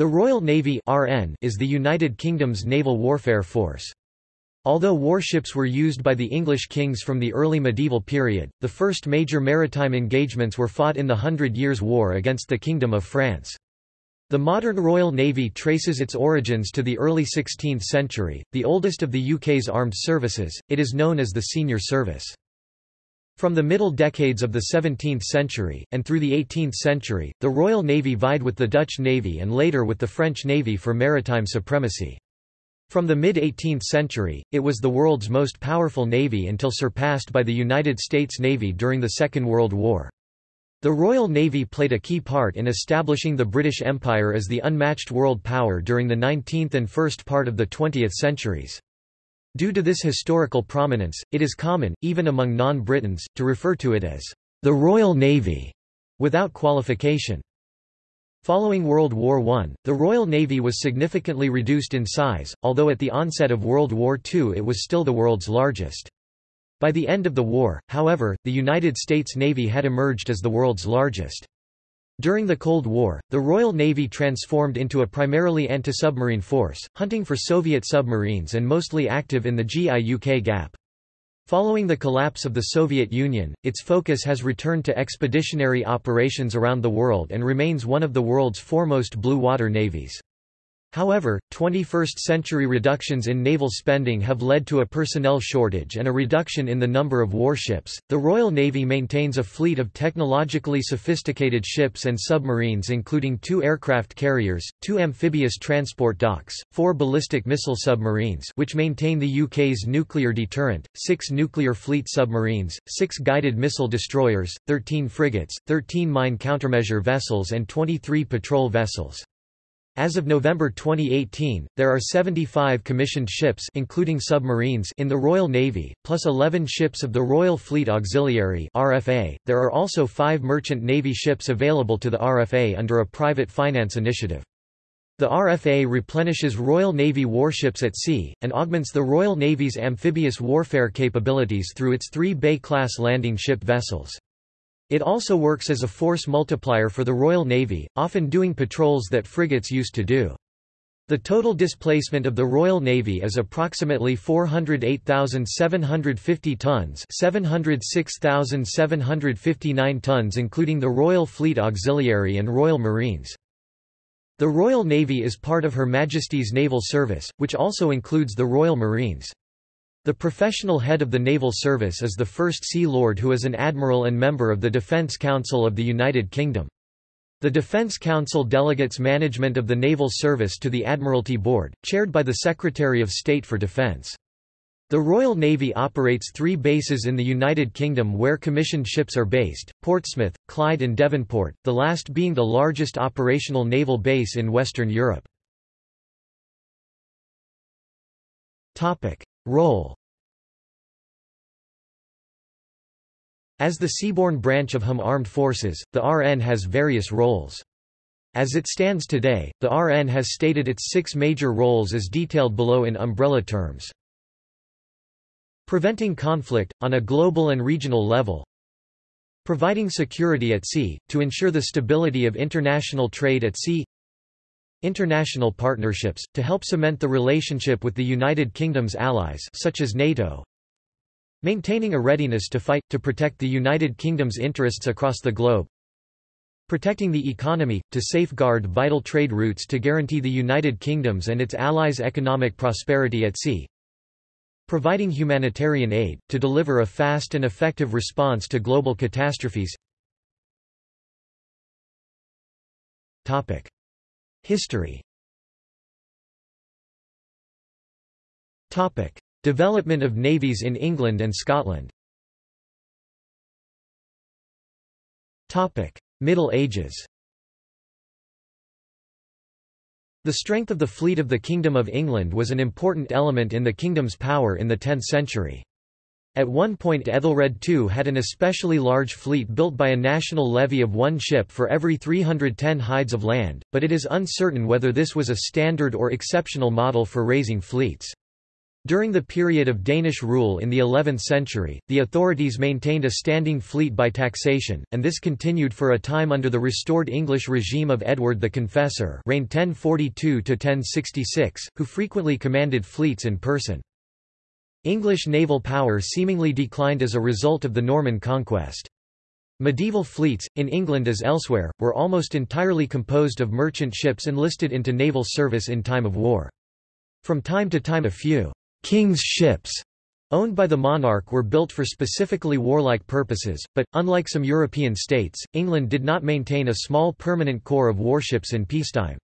The Royal Navy (RN) is the United Kingdom's naval warfare force. Although warships were used by the English kings from the early medieval period, the first major maritime engagements were fought in the Hundred Years' War against the Kingdom of France. The modern Royal Navy traces its origins to the early 16th century, the oldest of the UK's armed services, it is known as the senior service. From the middle decades of the 17th century, and through the 18th century, the Royal Navy vied with the Dutch Navy and later with the French Navy for maritime supremacy. From the mid-18th century, it was the world's most powerful navy until surpassed by the United States Navy during the Second World War. The Royal Navy played a key part in establishing the British Empire as the unmatched world power during the 19th and first part of the 20th centuries. Due to this historical prominence, it is common, even among non-Britons, to refer to it as the Royal Navy, without qualification. Following World War I, the Royal Navy was significantly reduced in size, although at the onset of World War II it was still the world's largest. By the end of the war, however, the United States Navy had emerged as the world's largest. During the Cold War, the Royal Navy transformed into a primarily anti-submarine force, hunting for Soviet submarines and mostly active in the GI-UK gap. Following the collapse of the Soviet Union, its focus has returned to expeditionary operations around the world and remains one of the world's foremost blue water navies. However, 21st-century reductions in naval spending have led to a personnel shortage and a reduction in the number of warships. The Royal Navy maintains a fleet of technologically sophisticated ships and submarines including two aircraft carriers, two amphibious transport docks, four ballistic missile submarines which maintain the UK's nuclear deterrent, six nuclear fleet submarines, six guided missile destroyers, 13 frigates, 13 mine countermeasure vessels and 23 patrol vessels. As of November 2018, there are 75 commissioned ships including submarines in the Royal Navy, plus 11 ships of the Royal Fleet Auxiliary RFA. .There are also five merchant Navy ships available to the RFA under a private finance initiative. The RFA replenishes Royal Navy warships at sea, and augments the Royal Navy's amphibious warfare capabilities through its three Bay-class landing ship vessels. It also works as a force multiplier for the Royal Navy, often doing patrols that frigates used to do. The total displacement of the Royal Navy is approximately 408,750 tons 706,759 tons including the Royal Fleet Auxiliary and Royal Marines. The Royal Navy is part of Her Majesty's Naval Service, which also includes the Royal Marines. The professional head of the Naval Service is the First Sea Lord who is an admiral and member of the Defence Council of the United Kingdom. The Defence Council delegates management of the Naval Service to the Admiralty Board, chaired by the Secretary of State for Defence. The Royal Navy operates three bases in the United Kingdom where commissioned ships are based, Portsmouth, Clyde and Devonport, the last being the largest operational naval base in Western Europe. Role As the seaborne branch of HM Armed Forces, the RN has various roles. As it stands today, the RN has stated its six major roles as detailed below in umbrella terms. Preventing conflict, on a global and regional level Providing security at sea, to ensure the stability of international trade at sea International partnerships, to help cement the relationship with the United Kingdom's allies such as NATO. Maintaining a readiness to fight, to protect the United Kingdom's interests across the globe. Protecting the economy, to safeguard vital trade routes to guarantee the United Kingdom's and its allies' economic prosperity at sea. Providing humanitarian aid, to deliver a fast and effective response to global catastrophes. Topic. History Topic. Development of navies in England and Scotland Topic. Middle Ages The strength of the fleet of the Kingdom of England was an important element in the kingdom's power in the 10th century. At one point Ethelred II had an especially large fleet built by a national levy of one ship for every 310 hides of land, but it is uncertain whether this was a standard or exceptional model for raising fleets. During the period of Danish rule in the 11th century, the authorities maintained a standing fleet by taxation, and this continued for a time under the restored English regime of Edward the Confessor reigned 1042–1066, who frequently commanded fleets in person. English naval power seemingly declined as a result of the Norman conquest. Medieval fleets, in England as elsewhere, were almost entirely composed of merchant ships enlisted into naval service in time of war. From time to time a few King's ships owned by the monarch were built for specifically warlike purposes, but, unlike some European states, England did not maintain a small permanent corps of warships in peacetime.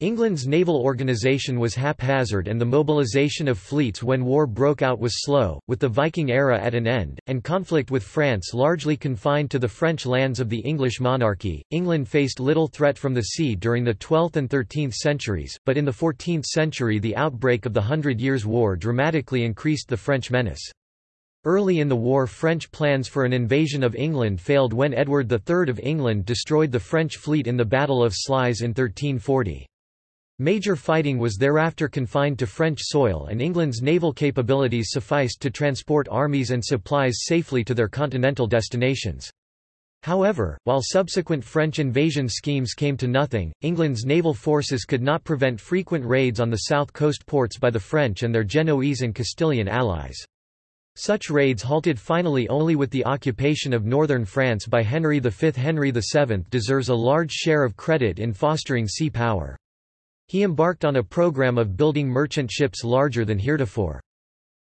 England's naval organisation was haphazard and the mobilisation of fleets when war broke out was slow, with the Viking era at an end, and conflict with France largely confined to the French lands of the English monarchy. England faced little threat from the sea during the 12th and 13th centuries, but in the 14th century the outbreak of the Hundred Years' War dramatically increased the French menace. Early in the war French plans for an invasion of England failed when Edward III of England destroyed the French fleet in the Battle of Sluys in 1340. Major fighting was thereafter confined to French soil and England's naval capabilities sufficed to transport armies and supplies safely to their continental destinations. However, while subsequent French invasion schemes came to nothing, England's naval forces could not prevent frequent raids on the south coast ports by the French and their Genoese and Castilian allies. Such raids halted finally only with the occupation of northern France by Henry V. Henry VII deserves a large share of credit in fostering sea power. He embarked on a program of building merchant ships larger than heretofore.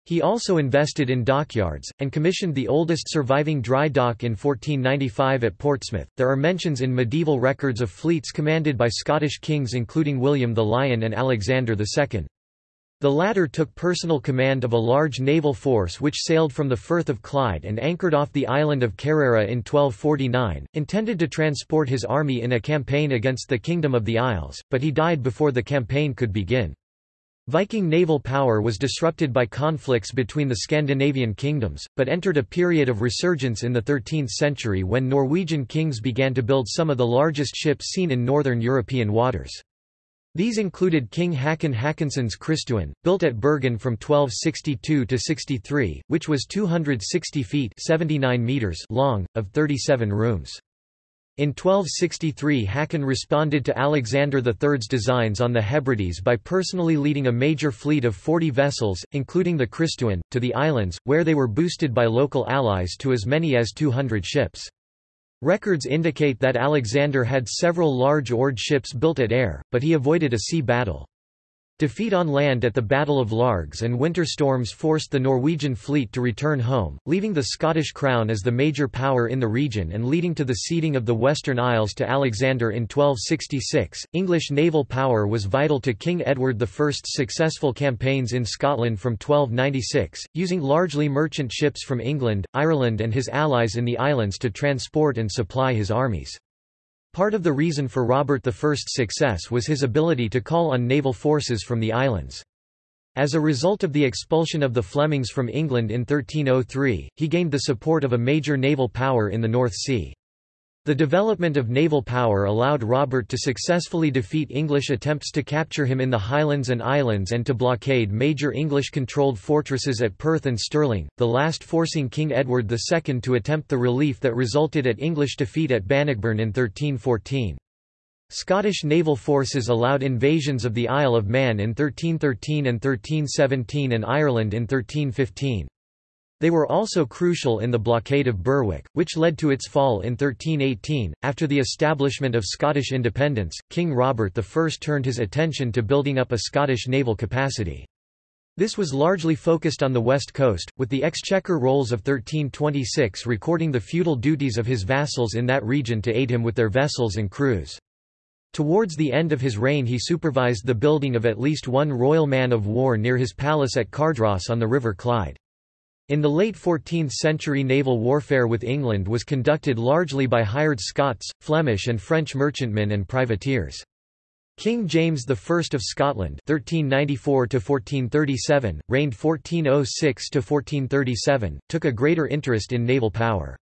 He also invested in dockyards, and commissioned the oldest surviving dry dock in 1495 at Portsmouth. There are mentions in medieval records of fleets commanded by Scottish kings including William the Lion and Alexander II. The latter took personal command of a large naval force which sailed from the Firth of Clyde and anchored off the island of Kerrera in 1249, intended to transport his army in a campaign against the Kingdom of the Isles, but he died before the campaign could begin. Viking naval power was disrupted by conflicts between the Scandinavian kingdoms, but entered a period of resurgence in the 13th century when Norwegian kings began to build some of the largest ships seen in northern European waters. These included King Hakon Haakonsson's Kristuin, built at Bergen from 1262 to 63, which was 260 feet 79 meters long, of 37 rooms. In 1263 Hakon responded to Alexander III's designs on the Hebrides by personally leading a major fleet of 40 vessels, including the Kristuin, to the islands, where they were boosted by local allies to as many as 200 ships. Records indicate that Alexander had several large oared ships built at Ayr, but he avoided a sea battle. Defeat on land at the Battle of Largs and winter storms forced the Norwegian fleet to return home, leaving the Scottish crown as the major power in the region and leading to the ceding of the Western Isles to Alexander in 1266. English naval power was vital to King Edward I's successful campaigns in Scotland from 1296, using largely merchant ships from England, Ireland, and his allies in the islands to transport and supply his armies. Part of the reason for Robert I's success was his ability to call on naval forces from the islands. As a result of the expulsion of the Flemings from England in 1303, he gained the support of a major naval power in the North Sea. The development of naval power allowed Robert to successfully defeat English attempts to capture him in the Highlands and Islands and to blockade major English-controlled fortresses at Perth and Stirling, the last forcing King Edward II to attempt the relief that resulted at English defeat at Bannockburn in 1314. Scottish naval forces allowed invasions of the Isle of Man in 1313 and 1317 and Ireland in 1315. They were also crucial in the blockade of Berwick, which led to its fall in 1318. After the establishment of Scottish independence, King Robert I turned his attention to building up a Scottish naval capacity. This was largely focused on the west coast, with the Exchequer Rolls of 1326 recording the feudal duties of his vassals in that region to aid him with their vessels and crews. Towards the end of his reign he supervised the building of at least one royal man of war near his palace at Cardross on the River Clyde. In the late 14th century naval warfare with England was conducted largely by hired Scots, Flemish and French merchantmen and privateers. King James I of Scotland (1394–1437), reigned 1406–1437, took a greater interest in naval power.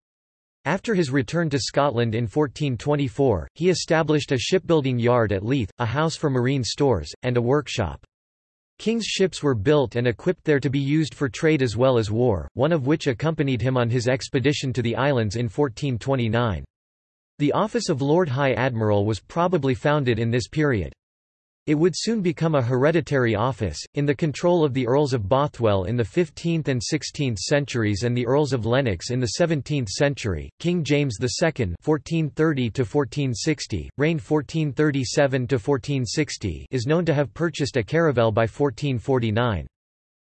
After his return to Scotland in 1424, he established a shipbuilding yard at Leith, a house for marine stores, and a workshop. King's ships were built and equipped there to be used for trade as well as war, one of which accompanied him on his expedition to the islands in 1429. The office of Lord High Admiral was probably founded in this period. It would soon become a hereditary office, in the control of the Earls of Bothwell in the 15th and 16th centuries and the Earls of Lennox in the 17th century. King James II (1430–1460), reigned 1437–1460, is known to have purchased a caravel by 1449.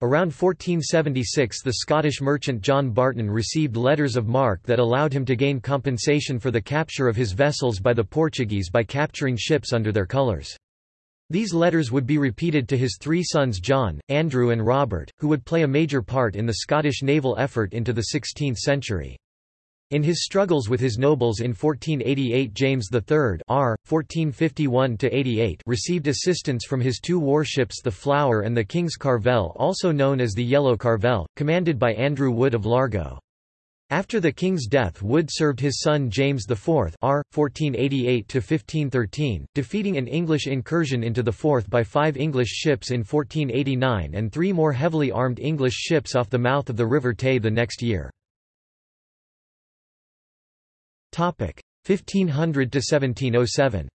Around 1476 the Scottish merchant John Barton received letters of marque that allowed him to gain compensation for the capture of his vessels by the Portuguese by capturing ships under their colours. These letters would be repeated to his three sons John, Andrew and Robert, who would play a major part in the Scottish naval effort into the 16th century. In his struggles with his nobles in 1488 James III R. 1451 received assistance from his two warships the Flower and the King's Carvel also known as the Yellow Carvel, commanded by Andrew Wood of Largo. After the king's death Wood served his son James IV R. 1488 defeating an English incursion into the Forth by five English ships in 1489 and three more heavily armed English ships off the mouth of the River Tay the next year. 1500–1707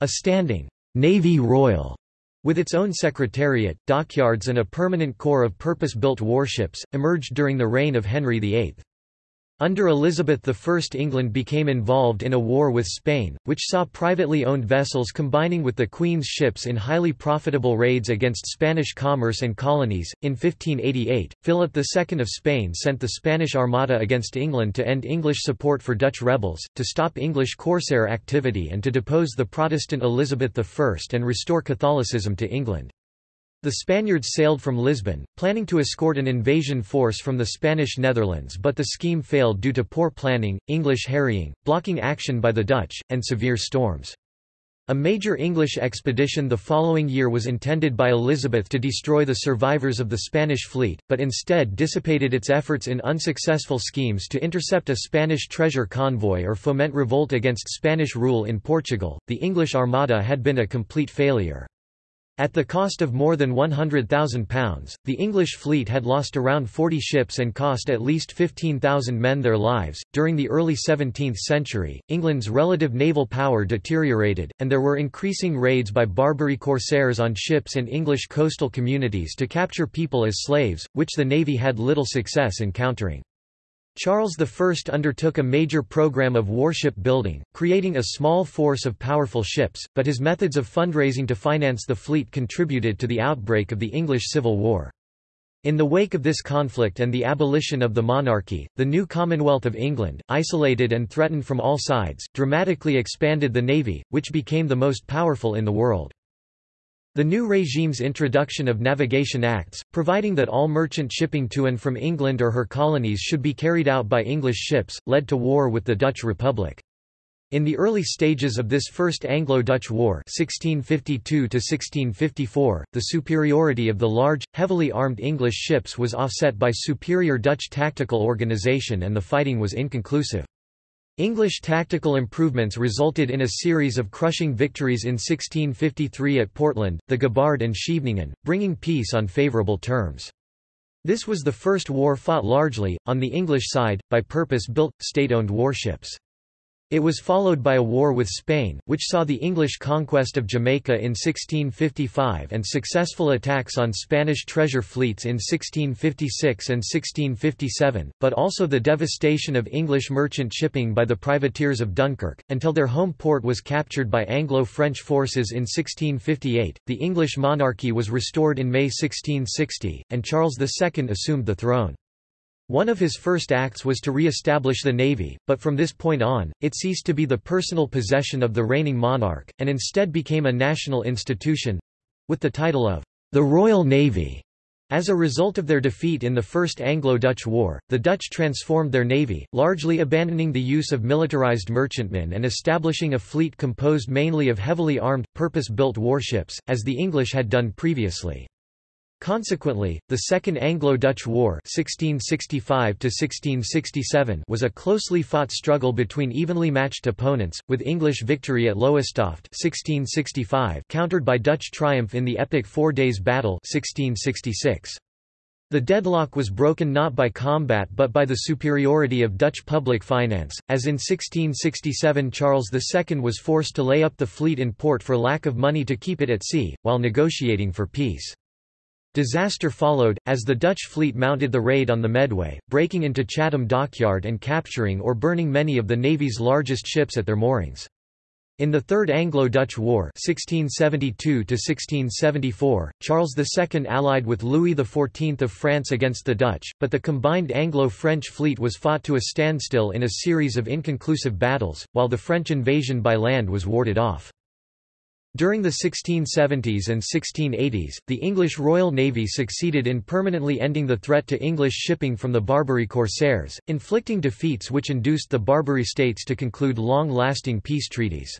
A standing «Navy Royal» With its own secretariat, dockyards and a permanent corps of purpose-built warships, emerged during the reign of Henry VIII. Under Elizabeth I England became involved in a war with Spain, which saw privately owned vessels combining with the Queen's ships in highly profitable raids against Spanish commerce and colonies. In 1588, Philip II of Spain sent the Spanish Armada against England to end English support for Dutch rebels, to stop English corsair activity and to depose the Protestant Elizabeth I and restore Catholicism to England. The Spaniards sailed from Lisbon, planning to escort an invasion force from the Spanish Netherlands but the scheme failed due to poor planning, English harrying, blocking action by the Dutch, and severe storms. A major English expedition the following year was intended by Elizabeth to destroy the survivors of the Spanish fleet, but instead dissipated its efforts in unsuccessful schemes to intercept a Spanish treasure convoy or foment revolt against Spanish rule in Portugal. The English Armada had been a complete failure. At the cost of more than £100,000, the English fleet had lost around 40 ships and cost at least 15,000 men their lives. During the early 17th century, England's relative naval power deteriorated, and there were increasing raids by Barbary corsairs on ships and English coastal communities to capture people as slaves, which the navy had little success in countering. Charles I undertook a major program of warship building, creating a small force of powerful ships, but his methods of fundraising to finance the fleet contributed to the outbreak of the English Civil War. In the wake of this conflict and the abolition of the monarchy, the new Commonwealth of England, isolated and threatened from all sides, dramatically expanded the navy, which became the most powerful in the world. The new regime's introduction of Navigation Acts, providing that all merchant shipping to and from England or her colonies should be carried out by English ships, led to war with the Dutch Republic. In the early stages of this First Anglo-Dutch War 1652 the superiority of the large, heavily armed English ships was offset by superior Dutch tactical organisation and the fighting was inconclusive. English tactical improvements resulted in a series of crushing victories in 1653 at Portland, the Gabard and Scheveningen, bringing peace on favourable terms. This was the first war fought largely, on the English side, by purpose-built, state-owned warships. It was followed by a war with Spain, which saw the English conquest of Jamaica in 1655 and successful attacks on Spanish treasure fleets in 1656 and 1657, but also the devastation of English merchant shipping by the privateers of Dunkirk, until their home port was captured by Anglo-French forces in 1658. The English monarchy was restored in May 1660, and Charles II assumed the throne. One of his first acts was to re-establish the navy, but from this point on, it ceased to be the personal possession of the reigning monarch, and instead became a national institution—with the title of the Royal Navy. As a result of their defeat in the First Anglo-Dutch War, the Dutch transformed their navy, largely abandoning the use of militarized merchantmen and establishing a fleet composed mainly of heavily armed, purpose-built warships, as the English had done previously. Consequently, the Second Anglo-Dutch War (1665–1667) was a closely fought struggle between evenly matched opponents, with English victory at Lowestoft (1665) countered by Dutch triumph in the epic Four Days Battle (1666). The deadlock was broken not by combat but by the superiority of Dutch public finance, as in 1667 Charles II was forced to lay up the fleet in port for lack of money to keep it at sea, while negotiating for peace. Disaster followed, as the Dutch fleet mounted the raid on the Medway, breaking into Chatham dockyard and capturing or burning many of the Navy's largest ships at their moorings. In the Third Anglo-Dutch War 1672 Charles II allied with Louis XIV of France against the Dutch, but the combined Anglo-French fleet was fought to a standstill in a series of inconclusive battles, while the French invasion by land was warded off. During the 1670s and 1680s, the English Royal Navy succeeded in permanently ending the threat to English shipping from the Barbary corsairs, inflicting defeats which induced the Barbary states to conclude long-lasting peace treaties.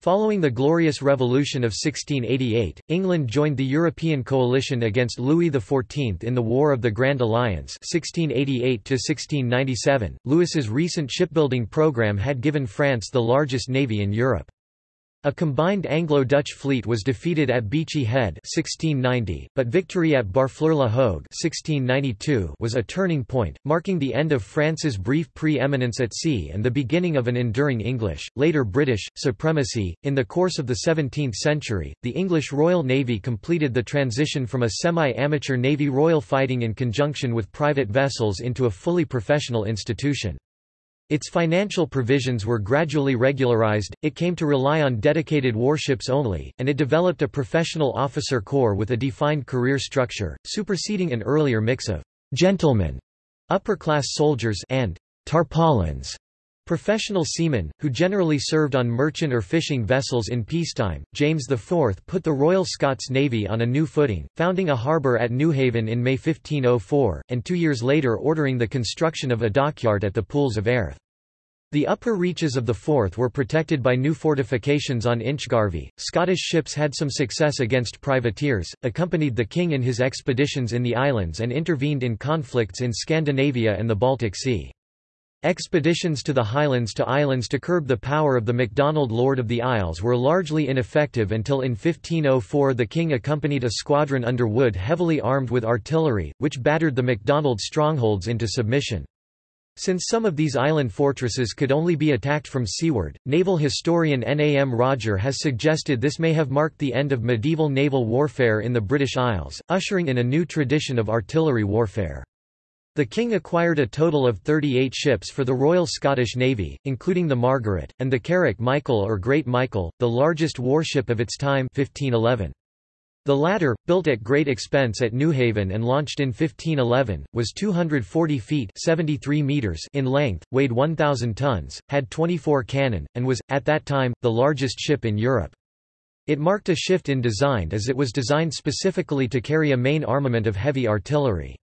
Following the Glorious Revolution of 1688, England joined the European coalition against Louis XIV in the War of the Grand Alliance 1688 Louis's recent shipbuilding program had given France the largest navy in Europe. A combined Anglo-Dutch fleet was defeated at Beachy Head 1690, but victory at Barfleur-la-Hogue 1692 was a turning point, marking the end of France's brief pre-eminence at sea and the beginning of an enduring English, later British, supremacy. In the course of the 17th century, the English Royal Navy completed the transition from a semi-amateur navy royal fighting in conjunction with private vessels into a fully professional institution. Its financial provisions were gradually regularized, it came to rely on dedicated warships only, and it developed a professional officer corps with a defined career structure, superseding an earlier mix of gentlemen, upper-class soldiers and tarpaulins. Professional seamen, who generally served on merchant or fishing vessels in peacetime, James IV put the Royal Scots Navy on a new footing, founding a harbour at Newhaven in May 1504, and two years later ordering the construction of a dockyard at the Pools of Airth. The upper reaches of the Forth were protected by new fortifications on Inchgarvie. Scottish ships had some success against privateers, accompanied the king in his expeditions in the islands and intervened in conflicts in Scandinavia and the Baltic Sea. Expeditions to the Highlands to islands to curb the power of the MacDonald Lord of the Isles were largely ineffective until in 1504 the king accompanied a squadron under Wood heavily armed with artillery, which battered the MacDonald strongholds into submission. Since some of these island fortresses could only be attacked from seaward, naval historian Nam Rodger has suggested this may have marked the end of medieval naval warfare in the British Isles, ushering in a new tradition of artillery warfare. The king acquired a total of 38 ships for the Royal Scottish Navy, including the Margaret, and the carrack Michael or Great Michael, the largest warship of its time 1511. The latter, built at great expense at Newhaven and launched in 1511, was 240 feet 73 meters in length, weighed 1,000 tons, had 24 cannon, and was, at that time, the largest ship in Europe. It marked a shift in design as it was designed specifically to carry a main armament of heavy artillery.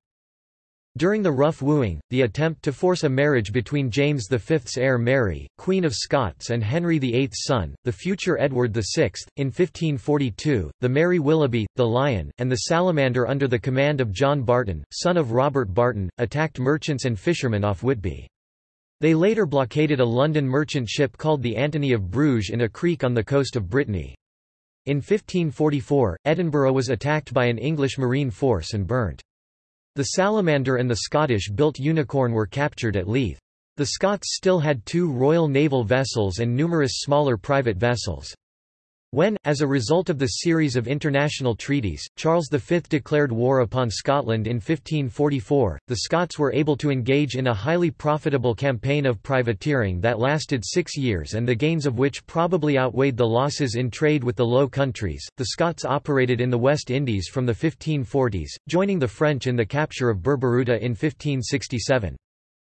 During the rough wooing, the attempt to force a marriage between James V's heir Mary, Queen of Scots and Henry VIII's son, the future Edward VI, in 1542, the Mary Willoughby, the Lion, and the Salamander under the command of John Barton, son of Robert Barton, attacked merchants and fishermen off Whitby. They later blockaded a London merchant ship called the Antony of Bruges in a creek on the coast of Brittany. In 1544, Edinburgh was attacked by an English marine force and burnt. The Salamander and the Scottish-built Unicorn were captured at Leith. The Scots still had two Royal Naval vessels and numerous smaller private vessels. When, as a result of the series of international treaties, Charles V declared war upon Scotland in 1544, the Scots were able to engage in a highly profitable campaign of privateering that lasted six years and the gains of which probably outweighed the losses in trade with the Low Countries. The Scots operated in the West Indies from the 1540s, joining the French in the capture of Burburata in 1567.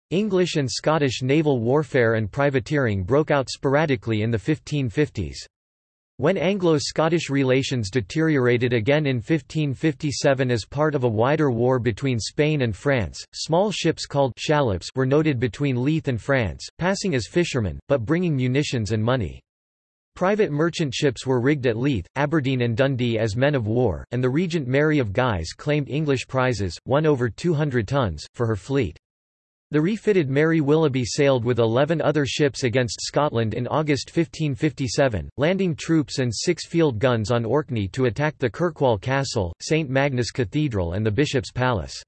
English and Scottish naval warfare and privateering broke out sporadically in the 1550s. When Anglo-Scottish relations deteriorated again in 1557 as part of a wider war between Spain and France, small ships called shallops were noted between Leith and France, passing as fishermen, but bringing munitions and money. Private merchant ships were rigged at Leith, Aberdeen and Dundee as men of war, and the Regent Mary of Guise claimed English prizes, one over 200 tons, for her fleet. The refitted Mary Willoughby sailed with 11 other ships against Scotland in August 1557, landing troops and six field guns on Orkney to attack the Kirkwall Castle, St Magnus Cathedral and the Bishop's Palace.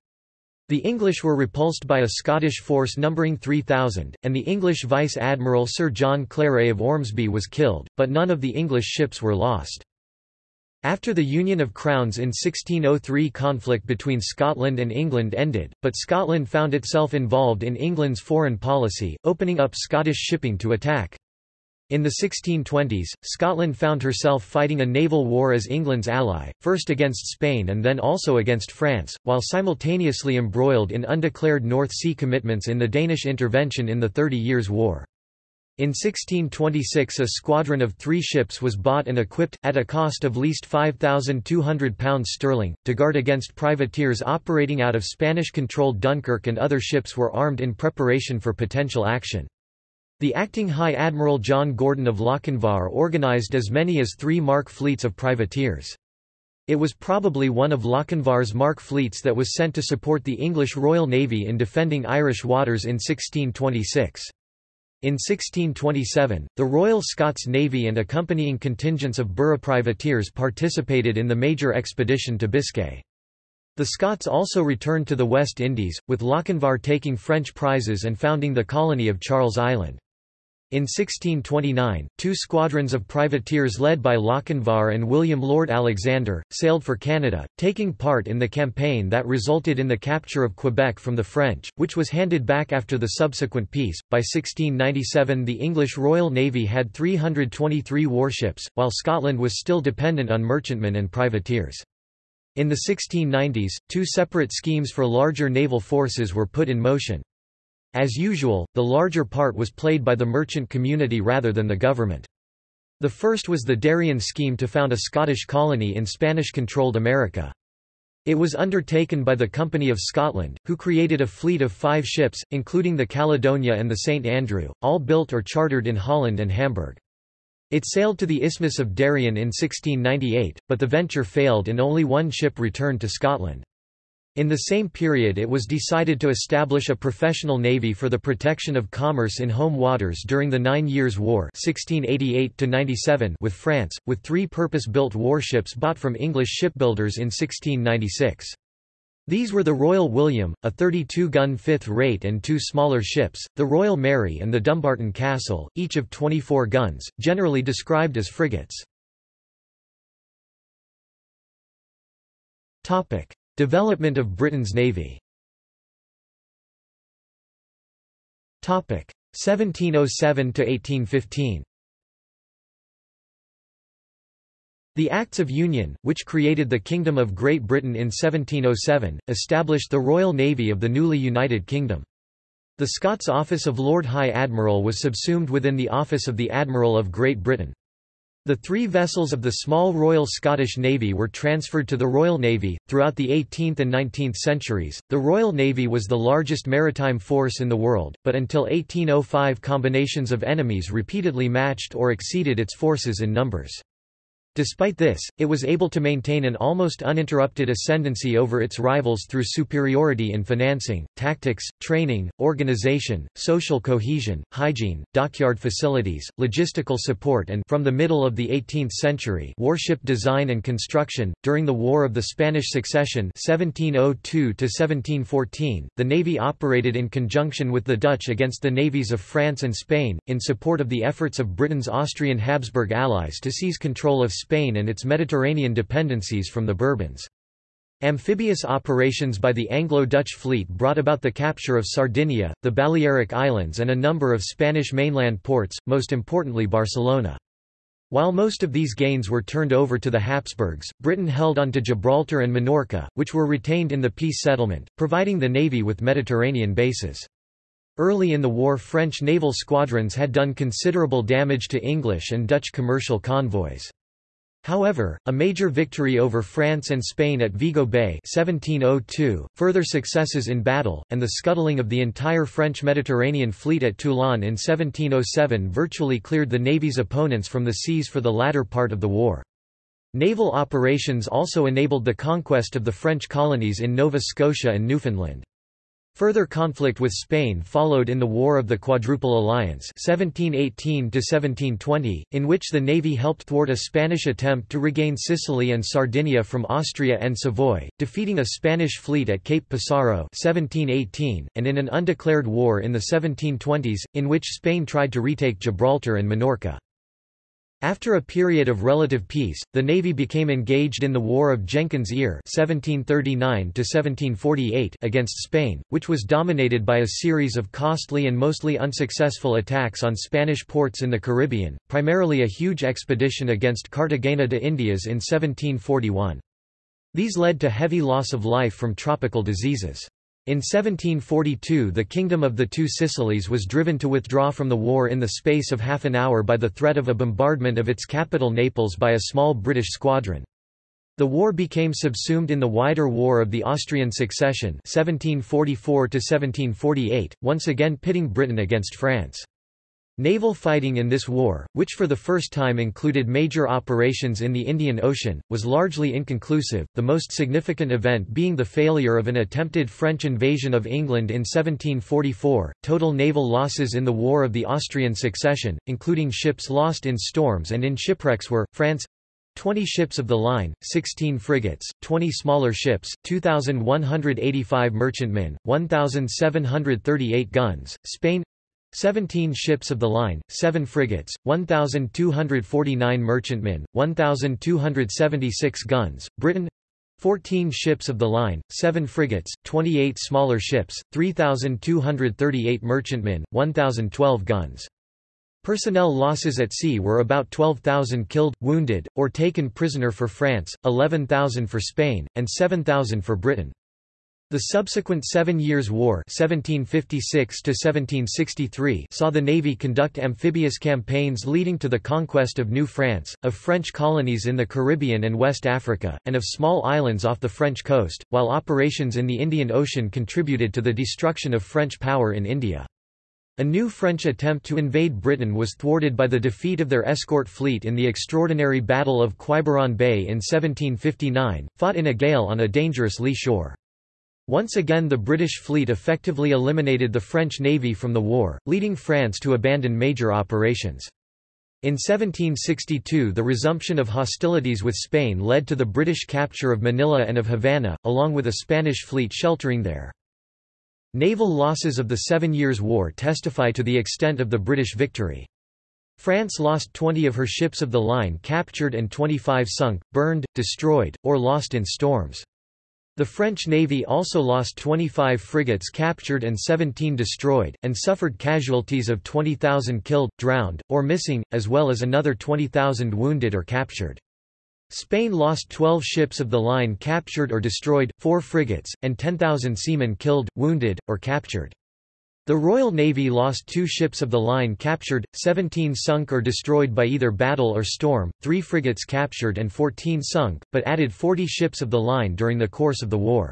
The English were repulsed by a Scottish force numbering 3,000, and the English Vice-Admiral Sir John Claret of Ormsby was killed, but none of the English ships were lost. After the Union of Crowns in 1603 conflict between Scotland and England ended, but Scotland found itself involved in England's foreign policy, opening up Scottish shipping to attack. In the 1620s, Scotland found herself fighting a naval war as England's ally, first against Spain and then also against France, while simultaneously embroiled in undeclared North Sea commitments in the Danish intervention in the Thirty Years' War. In 1626 a squadron of three ships was bought and equipped, at a cost of least £5,200 sterling, to guard against privateers operating out of Spanish-controlled Dunkirk and other ships were armed in preparation for potential action. The acting High Admiral John Gordon of Lochinvar organised as many as three marque fleets of privateers. It was probably one of Lochinvar's marque fleets that was sent to support the English Royal Navy in defending Irish waters in 1626. In 1627, the Royal Scots Navy and accompanying contingents of burgh privateers participated in the major expedition to Biscay. The Scots also returned to the West Indies, with Lochinvar taking French prizes and founding the colony of Charles Island. In 1629, two squadrons of privateers led by Lochinvar and William Lord Alexander, sailed for Canada, taking part in the campaign that resulted in the capture of Quebec from the French, which was handed back after the subsequent peace. By 1697 the English Royal Navy had 323 warships, while Scotland was still dependent on merchantmen and privateers. In the 1690s, two separate schemes for larger naval forces were put in motion. As usual, the larger part was played by the merchant community rather than the government. The first was the Darien scheme to found a Scottish colony in Spanish-controlled America. It was undertaken by the Company of Scotland, who created a fleet of five ships, including the Caledonia and the St. Andrew, all built or chartered in Holland and Hamburg. It sailed to the Isthmus of Darien in 1698, but the venture failed and only one ship returned to Scotland. In the same period it was decided to establish a professional navy for the protection of commerce in home waters during the Nine Years' War 1688 with France, with three purpose-built warships bought from English shipbuilders in 1696. These were the Royal William, a 32-gun fifth-rate and two smaller ships, the Royal Mary and the Dumbarton Castle, each of 24 guns, generally described as frigates. Development of Britain's navy 1707–1815 The Acts of Union, which created the Kingdom of Great Britain in 1707, established the Royal Navy of the newly united kingdom. The Scots office of Lord High Admiral was subsumed within the office of the Admiral of Great Britain. The three vessels of the small Royal Scottish Navy were transferred to the Royal Navy. Throughout the 18th and 19th centuries, the Royal Navy was the largest maritime force in the world, but until 1805 combinations of enemies repeatedly matched or exceeded its forces in numbers. Despite this, it was able to maintain an almost uninterrupted ascendancy over its rivals through superiority in financing, tactics, training, organization, social cohesion, hygiene, dockyard facilities, logistical support and from the middle of the 18th century warship design and construction. During the War of the Spanish Succession 1702 1714, the Navy operated in conjunction with the Dutch against the navies of France and Spain, in support of the efforts of Britain's Austrian Habsburg allies to seize control of Spain and its Mediterranean dependencies from the Bourbons. Amphibious operations by the Anglo-Dutch fleet brought about the capture of Sardinia, the Balearic Islands and a number of Spanish mainland ports, most importantly Barcelona. While most of these gains were turned over to the Habsburgs, Britain held on to Gibraltar and Minorca, which were retained in the peace settlement, providing the navy with Mediterranean bases. Early in the war French naval squadrons had done considerable damage to English and Dutch commercial convoys. However, a major victory over France and Spain at Vigo Bay 1702, further successes in battle, and the scuttling of the entire French Mediterranean fleet at Toulon in 1707 virtually cleared the navy's opponents from the seas for the latter part of the war. Naval operations also enabled the conquest of the French colonies in Nova Scotia and Newfoundland. Further conflict with Spain followed in the War of the Quadruple Alliance 1718 in which the navy helped thwart a Spanish attempt to regain Sicily and Sardinia from Austria and Savoy, defeating a Spanish fleet at Cape Passaro 1718, and in an undeclared war in the 1720s, in which Spain tried to retake Gibraltar and Minorca. After a period of relative peace, the Navy became engaged in the War of Jenkins' Ear (1739–1748) against Spain, which was dominated by a series of costly and mostly unsuccessful attacks on Spanish ports in the Caribbean, primarily a huge expedition against Cartagena de Indias in 1741. These led to heavy loss of life from tropical diseases. In 1742 the Kingdom of the Two Sicilies was driven to withdraw from the war in the space of half an hour by the threat of a bombardment of its capital Naples by a small British squadron. The war became subsumed in the wider War of the Austrian Succession 1744 once again pitting Britain against France. Naval fighting in this war, which for the first time included major operations in the Indian Ocean, was largely inconclusive, the most significant event being the failure of an attempted French invasion of England in 1744. Total naval losses in the War of the Austrian Succession, including ships lost in storms and in shipwrecks were, France 20 ships of the line, 16 frigates, 20 smaller ships, 2,185 merchantmen, 1,738 guns, Spain 17 ships of the line, 7 frigates, 1,249 merchantmen, 1,276 guns, Britain 14 ships of the line, 7 frigates, 28 smaller ships, 3,238 merchantmen, 1,012 guns. Personnel losses at sea were about 12,000 killed, wounded, or taken prisoner for France, 11,000 for Spain, and 7,000 for Britain. The subsequent Seven Years' War 1756 saw the Navy conduct amphibious campaigns leading to the conquest of New France, of French colonies in the Caribbean and West Africa, and of small islands off the French coast, while operations in the Indian Ocean contributed to the destruction of French power in India. A new French attempt to invade Britain was thwarted by the defeat of their escort fleet in the extraordinary Battle of Quiberon Bay in 1759, fought in a gale on a dangerous lee shore. Once again the British fleet effectively eliminated the French navy from the war, leading France to abandon major operations. In 1762 the resumption of hostilities with Spain led to the British capture of Manila and of Havana, along with a Spanish fleet sheltering there. Naval losses of the Seven Years' War testify to the extent of the British victory. France lost 20 of her ships of the line captured and 25 sunk, burned, destroyed, or lost in storms. The French Navy also lost 25 frigates captured and 17 destroyed, and suffered casualties of 20,000 killed, drowned, or missing, as well as another 20,000 wounded or captured. Spain lost 12 ships of the line captured or destroyed, 4 frigates, and 10,000 seamen killed, wounded, or captured. The Royal Navy lost two ships of the line captured, 17 sunk or destroyed by either battle or storm, three frigates captured and 14 sunk, but added 40 ships of the line during the course of the war.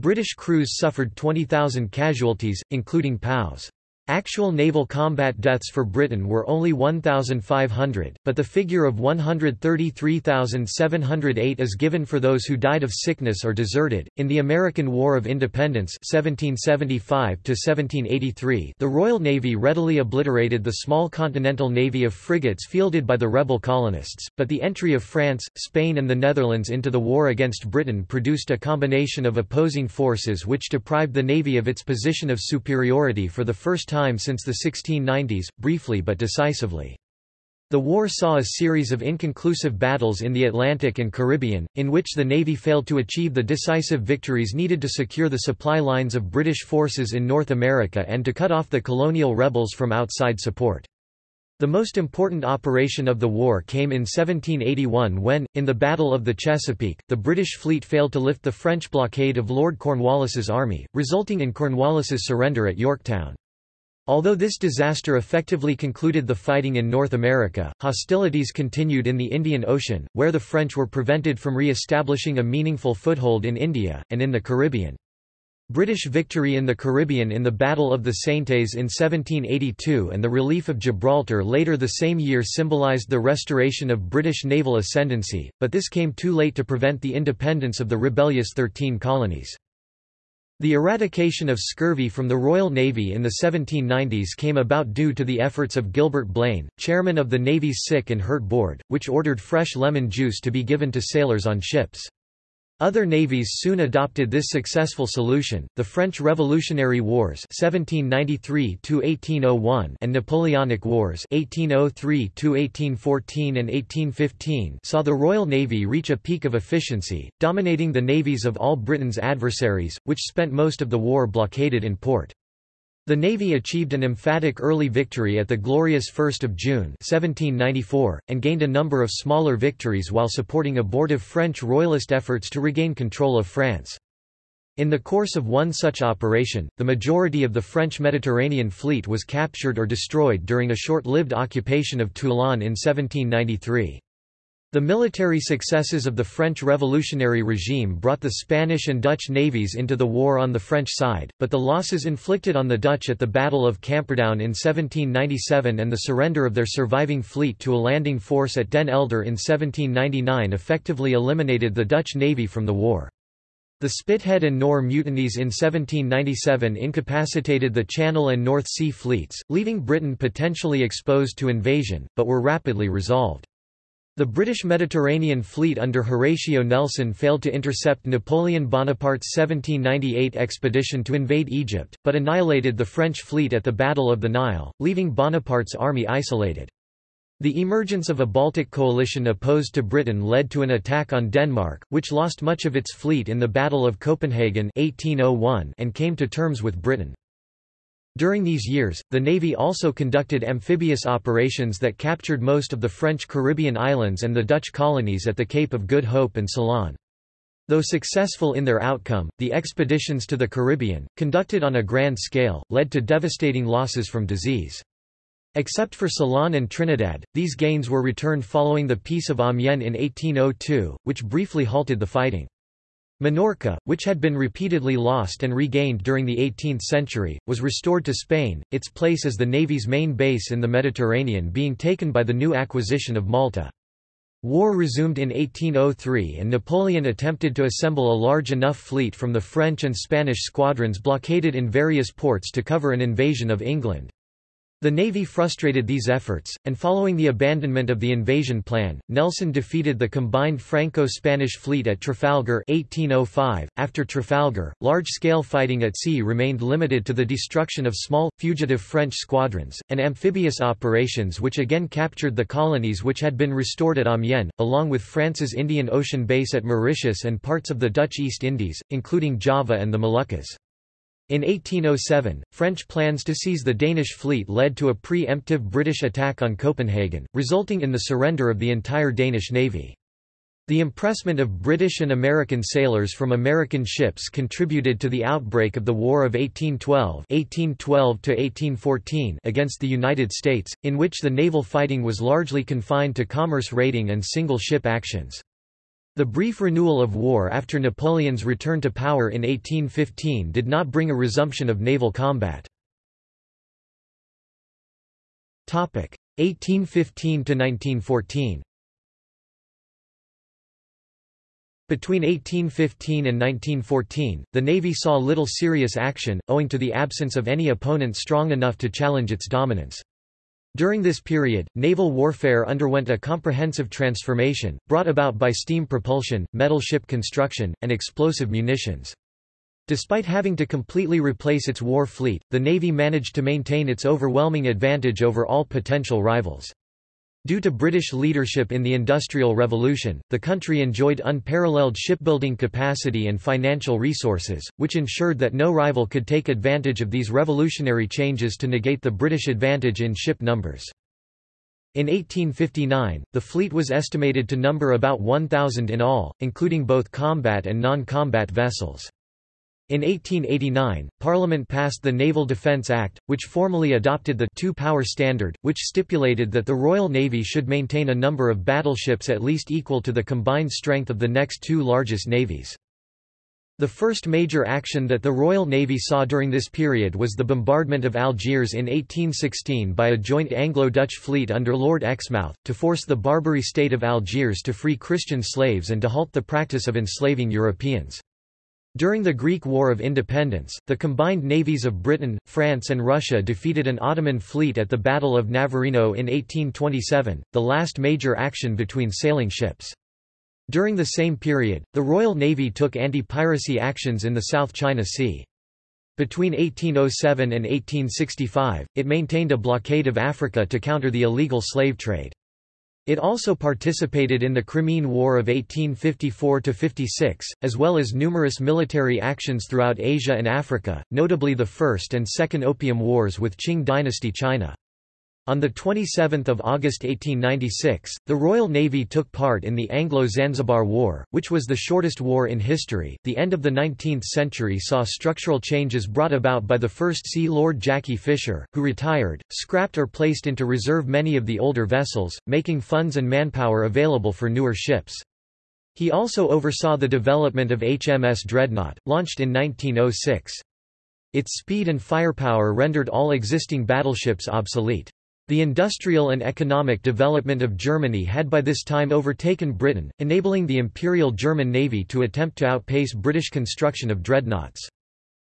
British crews suffered 20,000 casualties, including POWs. Actual naval combat deaths for Britain were only 1,500, but the figure of 133,708 is given for those who died of sickness or deserted. In the American War of Independence (1775–1783), the Royal Navy readily obliterated the small continental navy of frigates fielded by the rebel colonists, but the entry of France, Spain, and the Netherlands into the war against Britain produced a combination of opposing forces which deprived the navy of its position of superiority for the first time time since the 1690s, briefly but decisively. The war saw a series of inconclusive battles in the Atlantic and Caribbean, in which the Navy failed to achieve the decisive victories needed to secure the supply lines of British forces in North America and to cut off the colonial rebels from outside support. The most important operation of the war came in 1781 when, in the Battle of the Chesapeake, the British fleet failed to lift the French blockade of Lord Cornwallis's army, resulting in Cornwallis's surrender at Yorktown. Although this disaster effectively concluded the fighting in North America, hostilities continued in the Indian Ocean, where the French were prevented from re-establishing a meaningful foothold in India, and in the Caribbean. British victory in the Caribbean in the Battle of the Saintes in 1782 and the relief of Gibraltar later the same year symbolised the restoration of British naval ascendancy, but this came too late to prevent the independence of the rebellious Thirteen Colonies. The eradication of scurvy from the Royal Navy in the 1790s came about due to the efforts of Gilbert Blane, chairman of the Navy's Sick and Hurt Board, which ordered fresh lemon juice to be given to sailors on ships. Other navies soon adopted this successful solution. The French Revolutionary Wars (1793–1801) and Napoleonic Wars (1803–1814 and 1815) saw the Royal Navy reach a peak of efficiency, dominating the navies of all Britain's adversaries, which spent most of the war blockaded in port. The Navy achieved an emphatic early victory at the glorious 1 June 1794, and gained a number of smaller victories while supporting abortive French royalist efforts to regain control of France. In the course of one such operation, the majority of the French Mediterranean fleet was captured or destroyed during a short-lived occupation of Toulon in 1793. The military successes of the French revolutionary regime brought the Spanish and Dutch navies into the war on the French side, but the losses inflicted on the Dutch at the Battle of Camperdown in 1797 and the surrender of their surviving fleet to a landing force at Den Helder in 1799 effectively eliminated the Dutch navy from the war. The Spithead and Nore mutinies in 1797 incapacitated the Channel and North Sea fleets, leaving Britain potentially exposed to invasion, but were rapidly resolved. The British Mediterranean fleet under Horatio Nelson failed to intercept Napoleon Bonaparte's 1798 expedition to invade Egypt, but annihilated the French fleet at the Battle of the Nile, leaving Bonaparte's army isolated. The emergence of a Baltic coalition opposed to Britain led to an attack on Denmark, which lost much of its fleet in the Battle of Copenhagen 1801 and came to terms with Britain. During these years, the Navy also conducted amphibious operations that captured most of the French Caribbean islands and the Dutch colonies at the Cape of Good Hope and Ceylon. Though successful in their outcome, the expeditions to the Caribbean, conducted on a grand scale, led to devastating losses from disease. Except for Ceylon and Trinidad, these gains were returned following the Peace of Amiens in 1802, which briefly halted the fighting. Minorca, which had been repeatedly lost and regained during the 18th century, was restored to Spain, its place as the Navy's main base in the Mediterranean being taken by the new acquisition of Malta. War resumed in 1803 and Napoleon attempted to assemble a large enough fleet from the French and Spanish squadrons blockaded in various ports to cover an invasion of England. The Navy frustrated these efforts, and following the abandonment of the invasion plan, Nelson defeated the combined Franco-Spanish fleet at Trafalgar 1805. .After Trafalgar, large-scale fighting at sea remained limited to the destruction of small, fugitive French squadrons, and amphibious operations which again captured the colonies which had been restored at Amiens, along with France's Indian Ocean base at Mauritius and parts of the Dutch East Indies, including Java and the Moluccas. In 1807, French plans to seize the Danish fleet led to a pre-emptive British attack on Copenhagen, resulting in the surrender of the entire Danish navy. The impressment of British and American sailors from American ships contributed to the outbreak of the War of 1812, 1812 against the United States, in which the naval fighting was largely confined to commerce raiding and single-ship actions. The brief renewal of war after Napoleon's return to power in 1815 did not bring a resumption of naval combat. 1815–1914 Between 1815 and 1914, the Navy saw little serious action, owing to the absence of any opponent strong enough to challenge its dominance. During this period, naval warfare underwent a comprehensive transformation, brought about by steam propulsion, metal ship construction, and explosive munitions. Despite having to completely replace its war fleet, the Navy managed to maintain its overwhelming advantage over all potential rivals. Due to British leadership in the Industrial Revolution, the country enjoyed unparalleled shipbuilding capacity and financial resources, which ensured that no rival could take advantage of these revolutionary changes to negate the British advantage in ship numbers. In 1859, the fleet was estimated to number about 1,000 in all, including both combat and non-combat vessels. In 1889, Parliament passed the Naval Defence Act, which formally adopted the two-power standard, which stipulated that the Royal Navy should maintain a number of battleships at least equal to the combined strength of the next two largest navies. The first major action that the Royal Navy saw during this period was the bombardment of Algiers in 1816 by a joint Anglo-Dutch fleet under Lord Exmouth, to force the Barbary state of Algiers to free Christian slaves and to halt the practice of enslaving Europeans. During the Greek War of Independence, the combined navies of Britain, France and Russia defeated an Ottoman fleet at the Battle of Navarino in 1827, the last major action between sailing ships. During the same period, the Royal Navy took anti-piracy actions in the South China Sea. Between 1807 and 1865, it maintained a blockade of Africa to counter the illegal slave trade. It also participated in the Crimean War of 1854–56, as well as numerous military actions throughout Asia and Africa, notably the First and Second Opium Wars with Qing dynasty China. On 27 August 1896, the Royal Navy took part in the Anglo-Zanzibar War, which was the shortest war in history. The end of the 19th century saw structural changes brought about by the First Sea Lord Jackie Fisher, who retired, scrapped or placed into reserve many of the older vessels, making funds and manpower available for newer ships. He also oversaw the development of HMS Dreadnought, launched in 1906. Its speed and firepower rendered all existing battleships obsolete. The industrial and economic development of Germany had by this time overtaken Britain, enabling the Imperial German Navy to attempt to outpace British construction of dreadnoughts.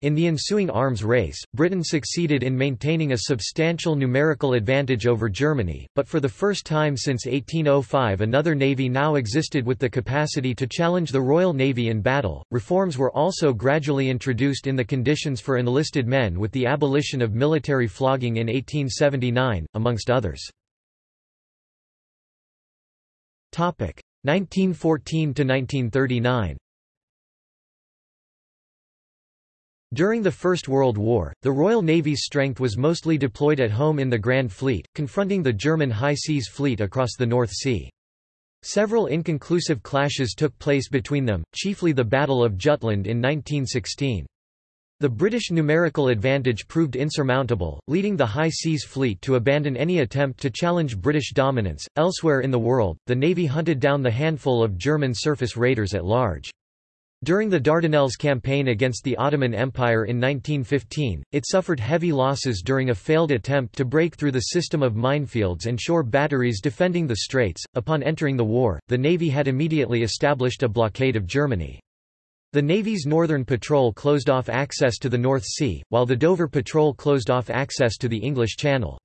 In the ensuing arms race, Britain succeeded in maintaining a substantial numerical advantage over Germany, but for the first time since 1805 another navy now existed with the capacity to challenge the Royal Navy in battle. Reforms were also gradually introduced in the conditions for enlisted men with the abolition of military flogging in 1879, amongst others. 1914 to 1939 During the First World War, the Royal Navy's strength was mostly deployed at home in the Grand Fleet, confronting the German High Seas Fleet across the North Sea. Several inconclusive clashes took place between them, chiefly the Battle of Jutland in 1916. The British numerical advantage proved insurmountable, leading the High Seas Fleet to abandon any attempt to challenge British dominance. Elsewhere in the world, the Navy hunted down the handful of German surface raiders at large. During the Dardanelles campaign against the Ottoman Empire in 1915, it suffered heavy losses during a failed attempt to break through the system of minefields and shore batteries defending the straits. Upon entering the war, the Navy had immediately established a blockade of Germany. The Navy's Northern Patrol closed off access to the North Sea, while the Dover Patrol closed off access to the English Channel.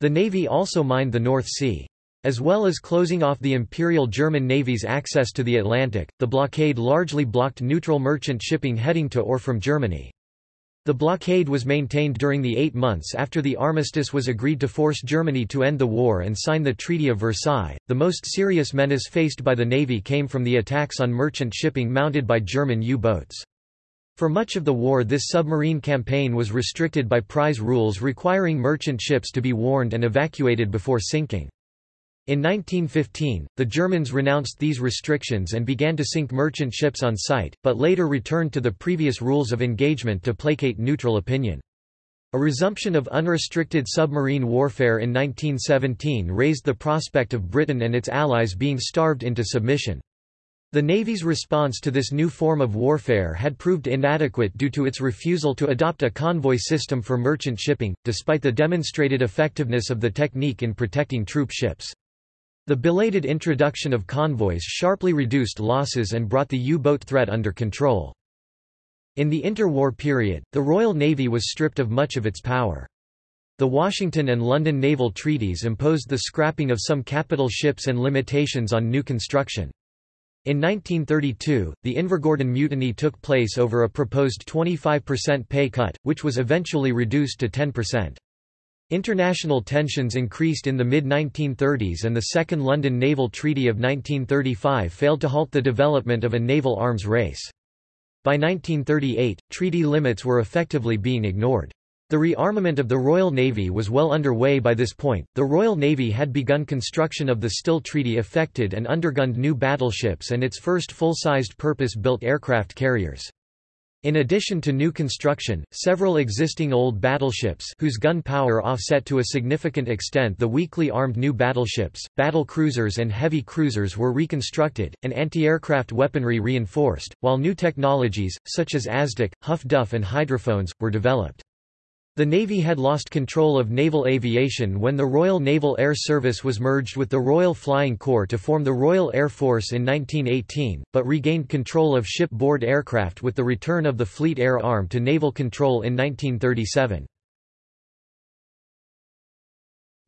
The Navy also mined the North Sea. As well as closing off the Imperial German Navy's access to the Atlantic, the blockade largely blocked neutral merchant shipping heading to or from Germany. The blockade was maintained during the eight months after the armistice was agreed to force Germany to end the war and sign the Treaty of Versailles. The most serious menace faced by the Navy came from the attacks on merchant shipping mounted by German U-boats. For much of the war this submarine campaign was restricted by prize rules requiring merchant ships to be warned and evacuated before sinking. In 1915, the Germans renounced these restrictions and began to sink merchant ships on sight, but later returned to the previous rules of engagement to placate neutral opinion. A resumption of unrestricted submarine warfare in 1917 raised the prospect of Britain and its allies being starved into submission. The Navy's response to this new form of warfare had proved inadequate due to its refusal to adopt a convoy system for merchant shipping, despite the demonstrated effectiveness of the technique in protecting troop ships. The belated introduction of convoys sharply reduced losses and brought the U-boat threat under control. In the interwar period, the Royal Navy was stripped of much of its power. The Washington and London naval treaties imposed the scrapping of some capital ships and limitations on new construction. In 1932, the Invergordon Mutiny took place over a proposed 25% pay cut, which was eventually reduced to 10%. International tensions increased in the mid-1930s and the Second London Naval Treaty of 1935 failed to halt the development of a naval arms race. By 1938, treaty limits were effectively being ignored. The rearmament of the Royal Navy was well underway by this point. The Royal Navy had begun construction of the Still Treaty affected and undergunned new battleships and its first full-sized purpose-built aircraft carriers. In addition to new construction, several existing old battleships whose gun power offset to a significant extent the weakly armed new battleships, battle cruisers and heavy cruisers were reconstructed, and anti-aircraft weaponry reinforced, while new technologies, such as ASDIC, Huff Duff and hydrophones, were developed. The Navy had lost control of naval aviation when the Royal Naval Air Service was merged with the Royal Flying Corps to form the Royal Air Force in 1918, but regained control of shipboard aircraft with the return of the Fleet Air Arm to naval control in 1937.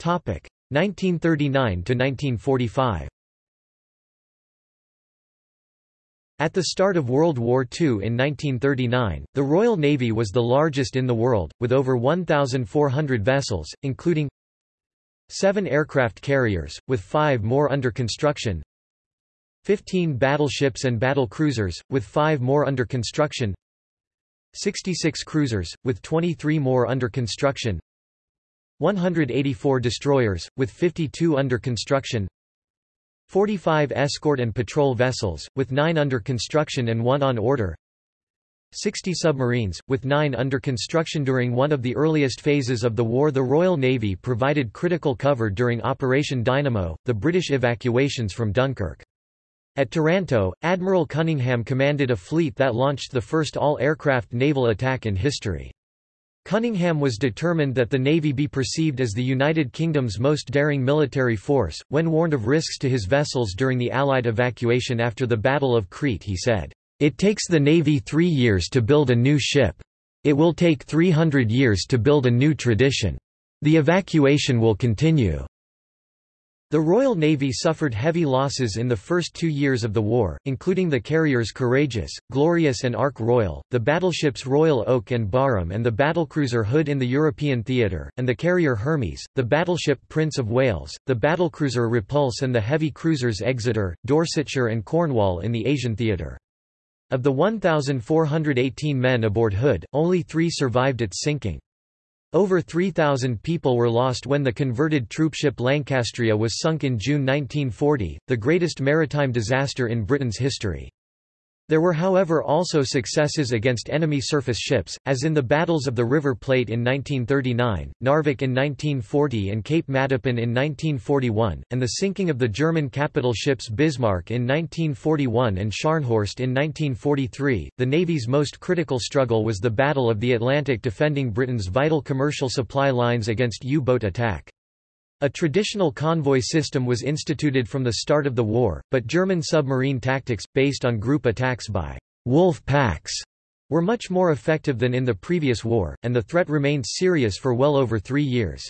1939 to 1945 At the start of World War II in 1939, the Royal Navy was the largest in the world, with over 1,400 vessels, including seven aircraft carriers, with five more under construction 15 battleships and battle cruisers, with five more under construction 66 cruisers, with 23 more under construction 184 destroyers, with 52 under construction 45 escort and patrol vessels, with 9 under construction and 1 on order 60 submarines, with 9 under construction during one of the earliest phases of the war the Royal Navy provided critical cover during Operation Dynamo, the British evacuations from Dunkirk. At Taranto, Admiral Cunningham commanded a fleet that launched the first all-aircraft naval attack in history. Cunningham was determined that the Navy be perceived as the United Kingdom's most daring military force. When warned of risks to his vessels during the Allied evacuation after the Battle of Crete, he said, It takes the Navy three years to build a new ship. It will take 300 years to build a new tradition. The evacuation will continue. The Royal Navy suffered heavy losses in the first two years of the war, including the carriers Courageous, Glorious and Ark Royal, the battleships Royal Oak and Barham and the battlecruiser Hood in the European theatre, and the carrier Hermes, the battleship Prince of Wales, the battlecruiser Repulse and the heavy cruisers Exeter, Dorsetshire and Cornwall in the Asian theatre. Of the 1,418 men aboard Hood, only three survived its sinking. Over 3,000 people were lost when the converted troopship Lancastria was sunk in June 1940, the greatest maritime disaster in Britain's history. There were however also successes against enemy surface ships, as in the battles of the River Plate in 1939, Narvik in 1940 and Cape Matapan in 1941, and the sinking of the German capital ships Bismarck in 1941 and Scharnhorst in 1943. The Navy's most critical struggle was the Battle of the Atlantic defending Britain's vital commercial supply lines against U-boat attack. A traditional convoy system was instituted from the start of the war, but German submarine tactics, based on group attacks by wolf packs, were much more effective than in the previous war, and the threat remained serious for well over three years.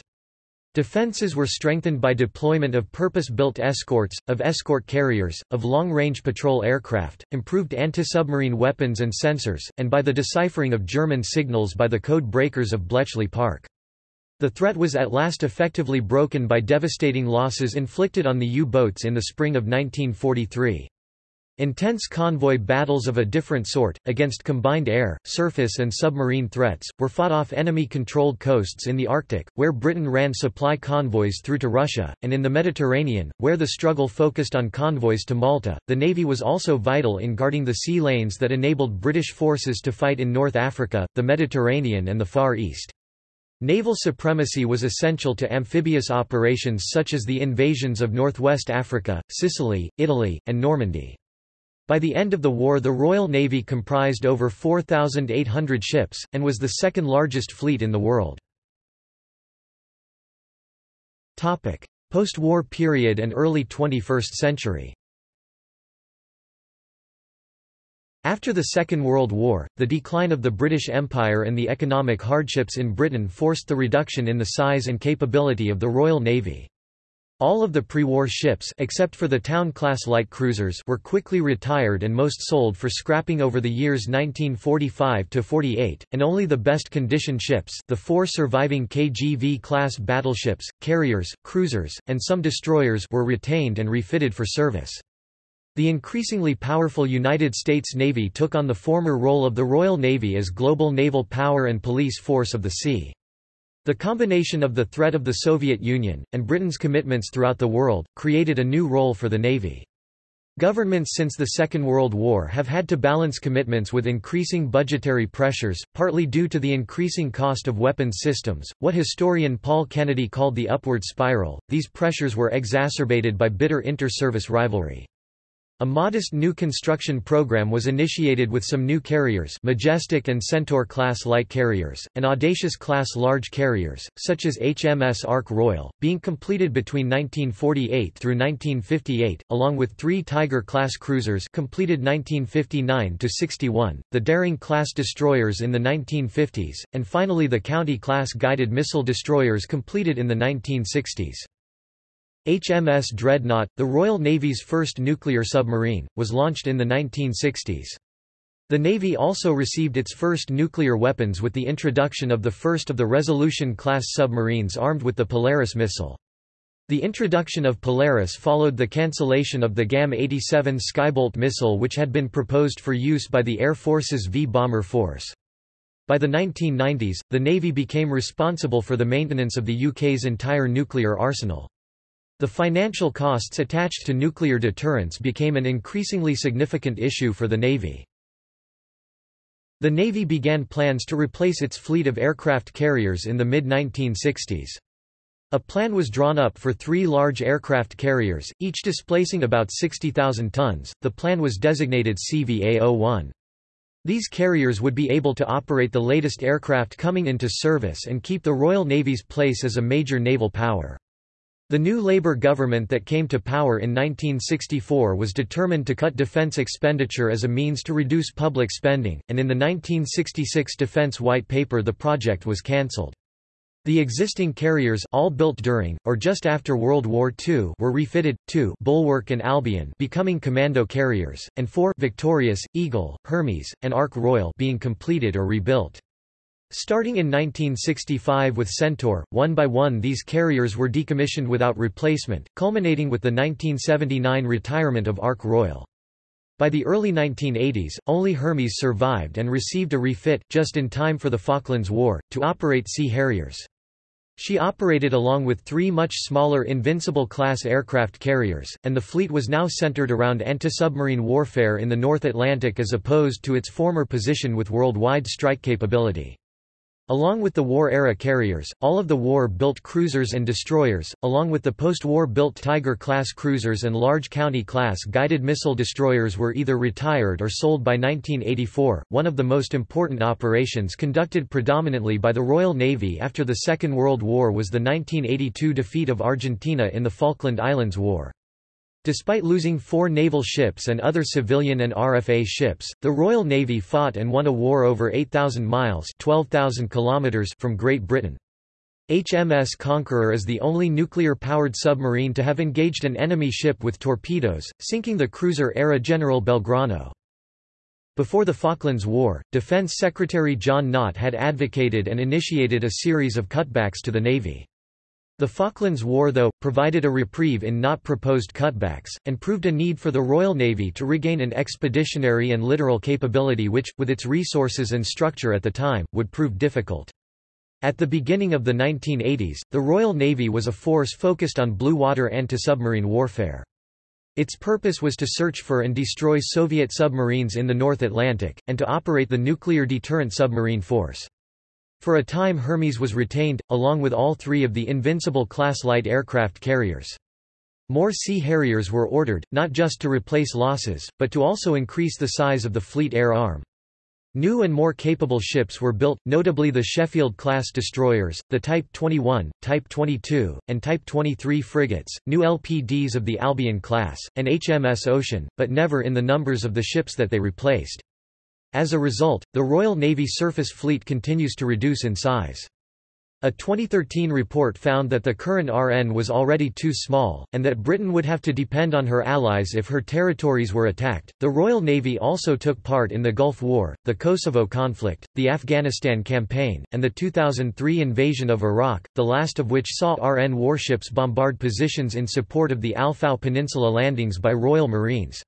Defenses were strengthened by deployment of purpose-built escorts, of escort carriers, of long-range patrol aircraft, improved anti-submarine weapons and sensors, and by the deciphering of German signals by the code breakers of Bletchley Park. The threat was at last effectively broken by devastating losses inflicted on the U-boats in the spring of 1943. Intense convoy battles of a different sort, against combined air, surface and submarine threats, were fought off enemy-controlled coasts in the Arctic, where Britain ran supply convoys through to Russia, and in the Mediterranean, where the struggle focused on convoys to Malta. The Navy was also vital in guarding the sea lanes that enabled British forces to fight in North Africa, the Mediterranean and the Far East. Naval supremacy was essential to amphibious operations such as the invasions of northwest Africa, Sicily, Italy, and Normandy. By the end of the war the Royal Navy comprised over 4,800 ships, and was the second largest fleet in the world. Post-war period and early 21st century After the Second World War, the decline of the British Empire and the economic hardships in Britain forced the reduction in the size and capability of the Royal Navy. All of the pre-war ships except for the Town-class light cruisers were quickly retired and most sold for scrapping over the years 1945–48, and only the best-conditioned ships the four surviving KGV-class battleships, carriers, cruisers, and some destroyers were retained and refitted for service. The increasingly powerful United States Navy took on the former role of the Royal Navy as global naval power and police force of the sea. The combination of the threat of the Soviet Union, and Britain's commitments throughout the world, created a new role for the Navy. Governments since the Second World War have had to balance commitments with increasing budgetary pressures, partly due to the increasing cost of weapons systems, what historian Paul Kennedy called the upward spiral. These pressures were exacerbated by bitter inter-service rivalry. A modest new construction program was initiated with some new carriers Majestic and Centaur-class light carriers, and Audacious-class large carriers, such as HMS Ark Royal, being completed between 1948 through 1958, along with three Tiger-class cruisers completed 1959–61, the Daring-class destroyers in the 1950s, and finally the County-class guided missile destroyers completed in the 1960s. HMS Dreadnought, the Royal Navy's first nuclear submarine, was launched in the 1960s. The Navy also received its first nuclear weapons with the introduction of the first of the Resolution-class submarines armed with the Polaris missile. The introduction of Polaris followed the cancellation of the GAM-87 Skybolt missile which had been proposed for use by the Air Force's V-bomber force. By the 1990s, the Navy became responsible for the maintenance of the UK's entire nuclear arsenal. The financial costs attached to nuclear deterrence became an increasingly significant issue for the Navy. The Navy began plans to replace its fleet of aircraft carriers in the mid-1960s. A plan was drawn up for three large aircraft carriers, each displacing about 60,000 tons. The plan was designated CVA-01. These carriers would be able to operate the latest aircraft coming into service and keep the Royal Navy's place as a major naval power. The new Labour government that came to power in 1964 was determined to cut defence expenditure as a means to reduce public spending, and in the 1966 Defence White Paper the project was cancelled. The existing carriers all built during, or just after World War II were refitted, two Bulwark and Albion becoming commando carriers, and four Victorious, Eagle, Hermes, and Ark Royal being completed or rebuilt. Starting in 1965 with Centaur, one by one these carriers were decommissioned without replacement, culminating with the 1979 retirement of Ark Royal. By the early 1980s, only Hermes survived and received a refit, just in time for the Falklands War, to operate Sea Harriers. She operated along with three much smaller Invincible-class aircraft carriers, and the fleet was now centered around anti-submarine warfare in the North Atlantic as opposed to its former position with worldwide strike capability. Along with the war-era carriers, all of the war-built cruisers and destroyers, along with the post-war built Tiger-class cruisers and large County-class guided missile destroyers were either retired or sold by 1984, one of the most important operations conducted predominantly by the Royal Navy after the Second World War was the 1982 defeat of Argentina in the Falkland Islands War. Despite losing four naval ships and other civilian and RFA ships, the Royal Navy fought and won a war over 8,000 miles 12,000 kilometers from Great Britain. HMS Conqueror is the only nuclear-powered submarine to have engaged an enemy ship with torpedoes, sinking the cruiser-ARA General Belgrano. Before the Falklands War, Defense Secretary John Nott had advocated and initiated a series of cutbacks to the Navy. The Falklands War though, provided a reprieve in not proposed cutbacks, and proved a need for the Royal Navy to regain an expeditionary and littoral capability which, with its resources and structure at the time, would prove difficult. At the beginning of the 1980s, the Royal Navy was a force focused on blue water anti-submarine warfare. Its purpose was to search for and destroy Soviet submarines in the North Atlantic, and to operate the nuclear deterrent submarine force. For a time Hermes was retained, along with all three of the Invincible-class light aircraft carriers. More Sea Harriers were ordered, not just to replace losses, but to also increase the size of the fleet air arm. New and more capable ships were built, notably the Sheffield-class destroyers, the Type 21, Type 22, and Type 23 frigates, new LPDs of the Albion class, and HMS Ocean, but never in the numbers of the ships that they replaced. As a result, the Royal Navy surface fleet continues to reduce in size. A 2013 report found that the current RN was already too small, and that Britain would have to depend on her allies if her territories were attacked. The Royal Navy also took part in the Gulf War, the Kosovo conflict, the Afghanistan campaign, and the 2003 invasion of Iraq, the last of which saw RN warships bombard positions in support of the Al Fau Peninsula landings by Royal Marines.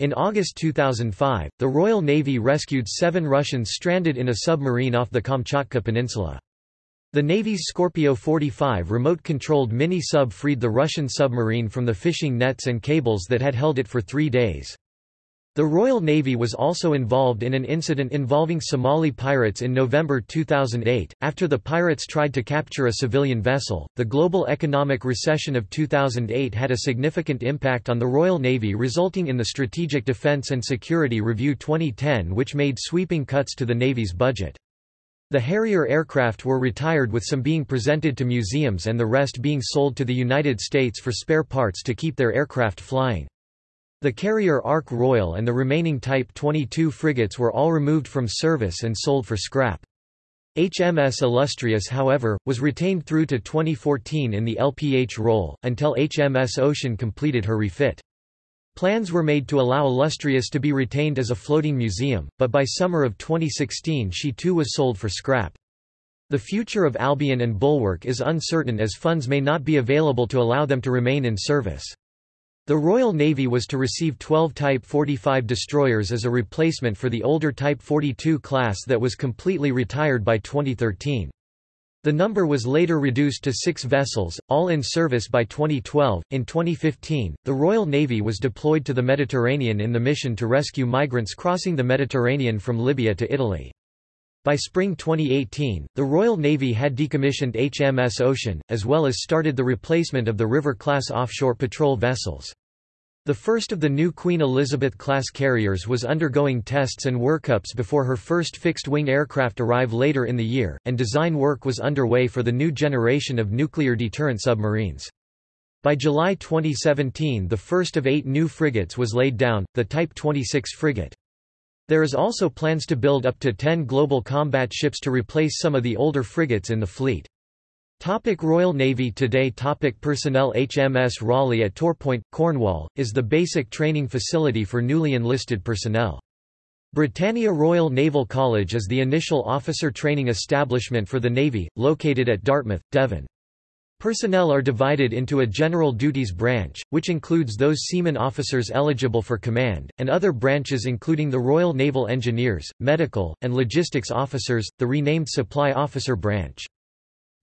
In August 2005, the Royal Navy rescued seven Russians stranded in a submarine off the Kamchatka Peninsula. The Navy's Scorpio 45 remote-controlled mini-sub freed the Russian submarine from the fishing nets and cables that had held it for three days. The Royal Navy was also involved in an incident involving Somali pirates in November 2008. After the pirates tried to capture a civilian vessel, the global economic recession of 2008 had a significant impact on the Royal Navy, resulting in the Strategic Defence and Security Review 2010, which made sweeping cuts to the Navy's budget. The Harrier aircraft were retired with some being presented to museums and the rest being sold to the United States for spare parts to keep their aircraft flying. The carrier Ark Royal and the remaining Type 22 frigates were all removed from service and sold for scrap. HMS Illustrious however, was retained through to 2014 in the LPH role, until HMS Ocean completed her refit. Plans were made to allow Illustrious to be retained as a floating museum, but by summer of 2016 she too was sold for scrap. The future of Albion and Bulwark is uncertain as funds may not be available to allow them to remain in service. The Royal Navy was to receive 12 Type 45 destroyers as a replacement for the older Type 42 class that was completely retired by 2013. The number was later reduced to six vessels, all in service by 2012. In 2015, the Royal Navy was deployed to the Mediterranean in the mission to rescue migrants crossing the Mediterranean from Libya to Italy. By spring 2018, the Royal Navy had decommissioned HMS Ocean, as well as started the replacement of the River-class offshore patrol vessels. The first of the new Queen Elizabeth-class carriers was undergoing tests and workups before her first fixed-wing aircraft arrive later in the year, and design work was underway for the new generation of nuclear deterrent submarines. By July 2017 the first of eight new frigates was laid down, the Type 26 frigate. There is also plans to build up to 10 global combat ships to replace some of the older frigates in the fleet. Topic Royal Navy Today topic Personnel HMS Raleigh at Torpoint, Cornwall, is the basic training facility for newly enlisted personnel. Britannia Royal Naval College is the initial officer training establishment for the Navy, located at Dartmouth, Devon. Personnel are divided into a general duties branch, which includes those seaman officers eligible for command, and other branches including the Royal Naval Engineers, medical, and logistics officers, the renamed supply officer branch.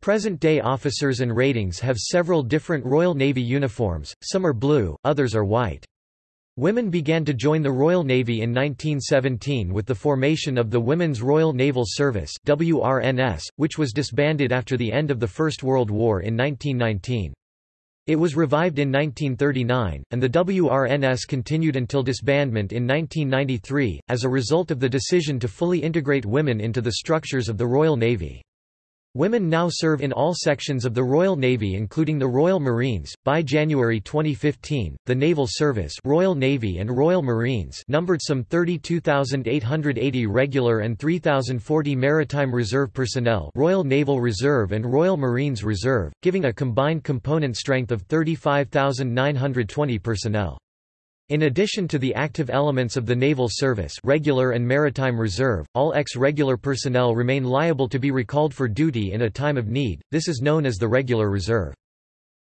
Present-day officers and ratings have several different Royal Navy uniforms, some are blue, others are white. Women began to join the Royal Navy in 1917 with the formation of the Women's Royal Naval Service WRNS, which was disbanded after the end of the First World War in 1919. It was revived in 1939, and the WRNS continued until disbandment in 1993, as a result of the decision to fully integrate women into the structures of the Royal Navy. Women now serve in all sections of the Royal Navy including the Royal Marines. By January 2015, the Naval Service Royal Navy and Royal Marines numbered some 32,880 regular and 3,040 Maritime Reserve personnel Royal Naval Reserve and Royal Marines Reserve, giving a combined component strength of 35,920 personnel. In addition to the active elements of the Naval Service regular and Maritime Reserve, all ex-regular personnel remain liable to be recalled for duty in a time of need, this is known as the Regular Reserve.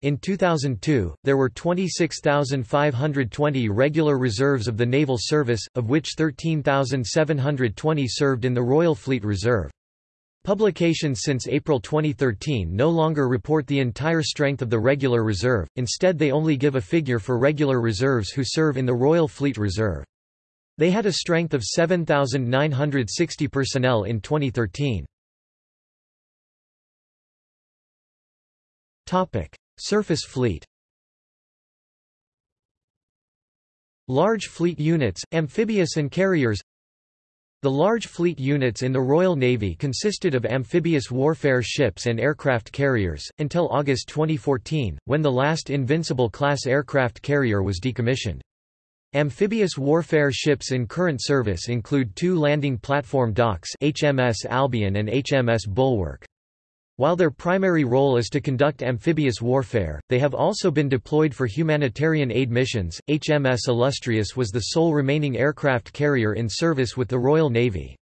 In 2002, there were 26,520 regular reserves of the Naval Service, of which 13,720 served in the Royal Fleet Reserve. Publications since April 2013 no longer report the entire strength of the regular reserve, instead they only give a figure for regular reserves who serve in the Royal Fleet Reserve. They had a strength of 7,960 personnel in 2013. Surface fleet Large fleet units, amphibious and carriers the large fleet units in the Royal Navy consisted of amphibious warfare ships and aircraft carriers, until August 2014, when the last Invincible-class aircraft carrier was decommissioned. Amphibious warfare ships in current service include two landing platform docks HMS Albion and HMS Bulwark. While their primary role is to conduct amphibious warfare, they have also been deployed for humanitarian aid missions. HMS Illustrious was the sole remaining aircraft carrier in service with the Royal Navy.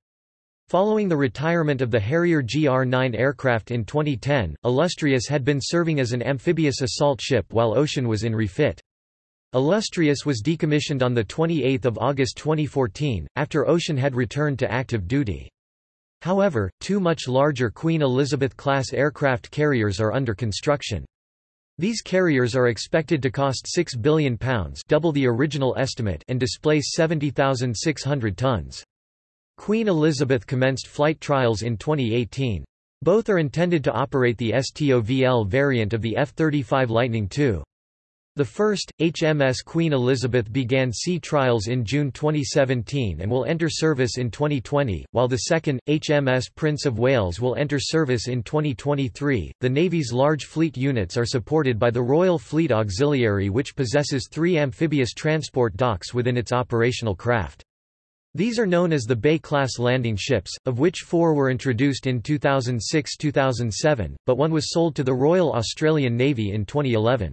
Following the retirement of the Harrier GR-9 aircraft in 2010, Illustrious had been serving as an amphibious assault ship while Ocean was in refit. Illustrious was decommissioned on 28 August 2014, after Ocean had returned to active duty. However, two much larger Queen Elizabeth-class aircraft carriers are under construction. These carriers are expected to cost £6 billion double the original estimate and displace 70,600 tons. Queen Elizabeth commenced flight trials in 2018. Both are intended to operate the STOVL variant of the F-35 Lightning II. The first, HMS Queen Elizabeth began sea trials in June 2017 and will enter service in 2020, while the second, HMS Prince of Wales will enter service in 2023. The Navy's large fleet units are supported by the Royal Fleet Auxiliary which possesses three amphibious transport docks within its operational craft. These are known as the Bay-class landing ships, of which four were introduced in 2006–2007, but one was sold to the Royal Australian Navy in 2011.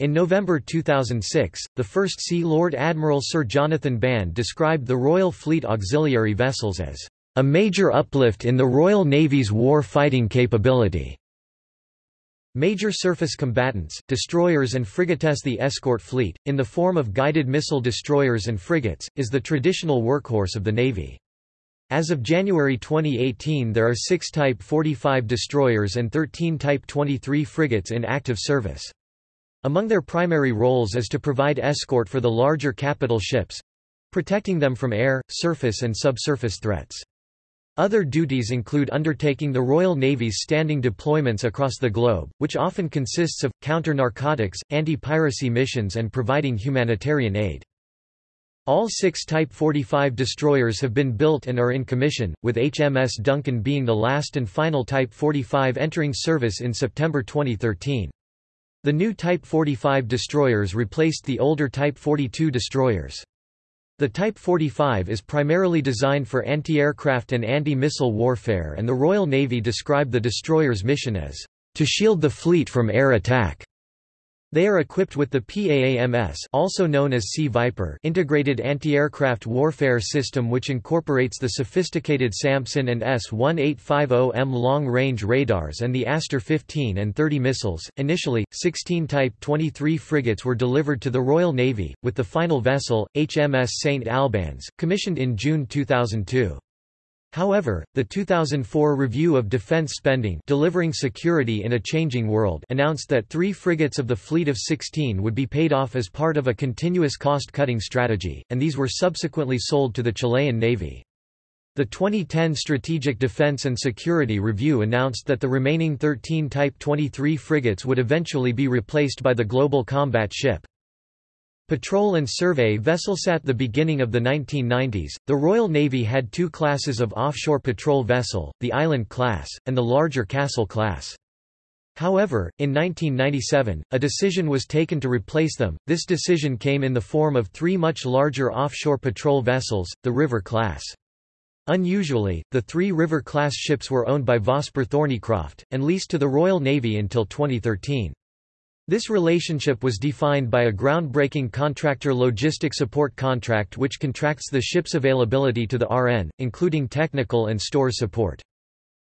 In November 2006, the first Sea Lord Admiral Sir Jonathan Band described the Royal Fleet auxiliary vessels as a major uplift in the Royal Navy's war fighting capability. Major surface combatants, destroyers and frigates The escort fleet, in the form of guided missile destroyers and frigates, is the traditional workhorse of the Navy. As of January 2018 there are six Type 45 destroyers and 13 Type 23 frigates in active service. Among their primary roles is to provide escort for the larger capital ships—protecting them from air, surface and subsurface threats. Other duties include undertaking the Royal Navy's standing deployments across the globe, which often consists of, counter-narcotics, anti-piracy missions and providing humanitarian aid. All six Type 45 destroyers have been built and are in commission, with HMS Duncan being the last and final Type 45 entering service in September 2013. The new Type 45 destroyers replaced the older Type 42 destroyers. The Type 45 is primarily designed for anti-aircraft and anti-missile warfare and the Royal Navy described the destroyer's mission as, "...to shield the fleet from air attack." They are equipped with the PAAMS also known as Sea Viper integrated anti-aircraft warfare system which incorporates the sophisticated SAMPSON and S-1850M long-range radars and the Aster 15 and 30 missiles. Initially, 16 Type 23 frigates were delivered to the Royal Navy, with the final vessel, HMS St Albans, commissioned in June 2002. However, the 2004 Review of Defense Spending Delivering Security in a Changing World announced that three frigates of the fleet of 16 would be paid off as part of a continuous cost-cutting strategy, and these were subsequently sold to the Chilean Navy. The 2010 Strategic Defense and Security Review announced that the remaining 13 Type 23 frigates would eventually be replaced by the Global Combat Ship. Patrol and survey vessels At the beginning of the 1990s, the Royal Navy had two classes of offshore patrol vessel, the Island class, and the larger Castle class. However, in 1997, a decision was taken to replace them. This decision came in the form of three much larger offshore patrol vessels, the River class. Unusually, the three River class ships were owned by Vosper Thornycroft, and leased to the Royal Navy until 2013. This relationship was defined by a groundbreaking contractor logistic support contract which contracts the ship's availability to the RN, including technical and store support.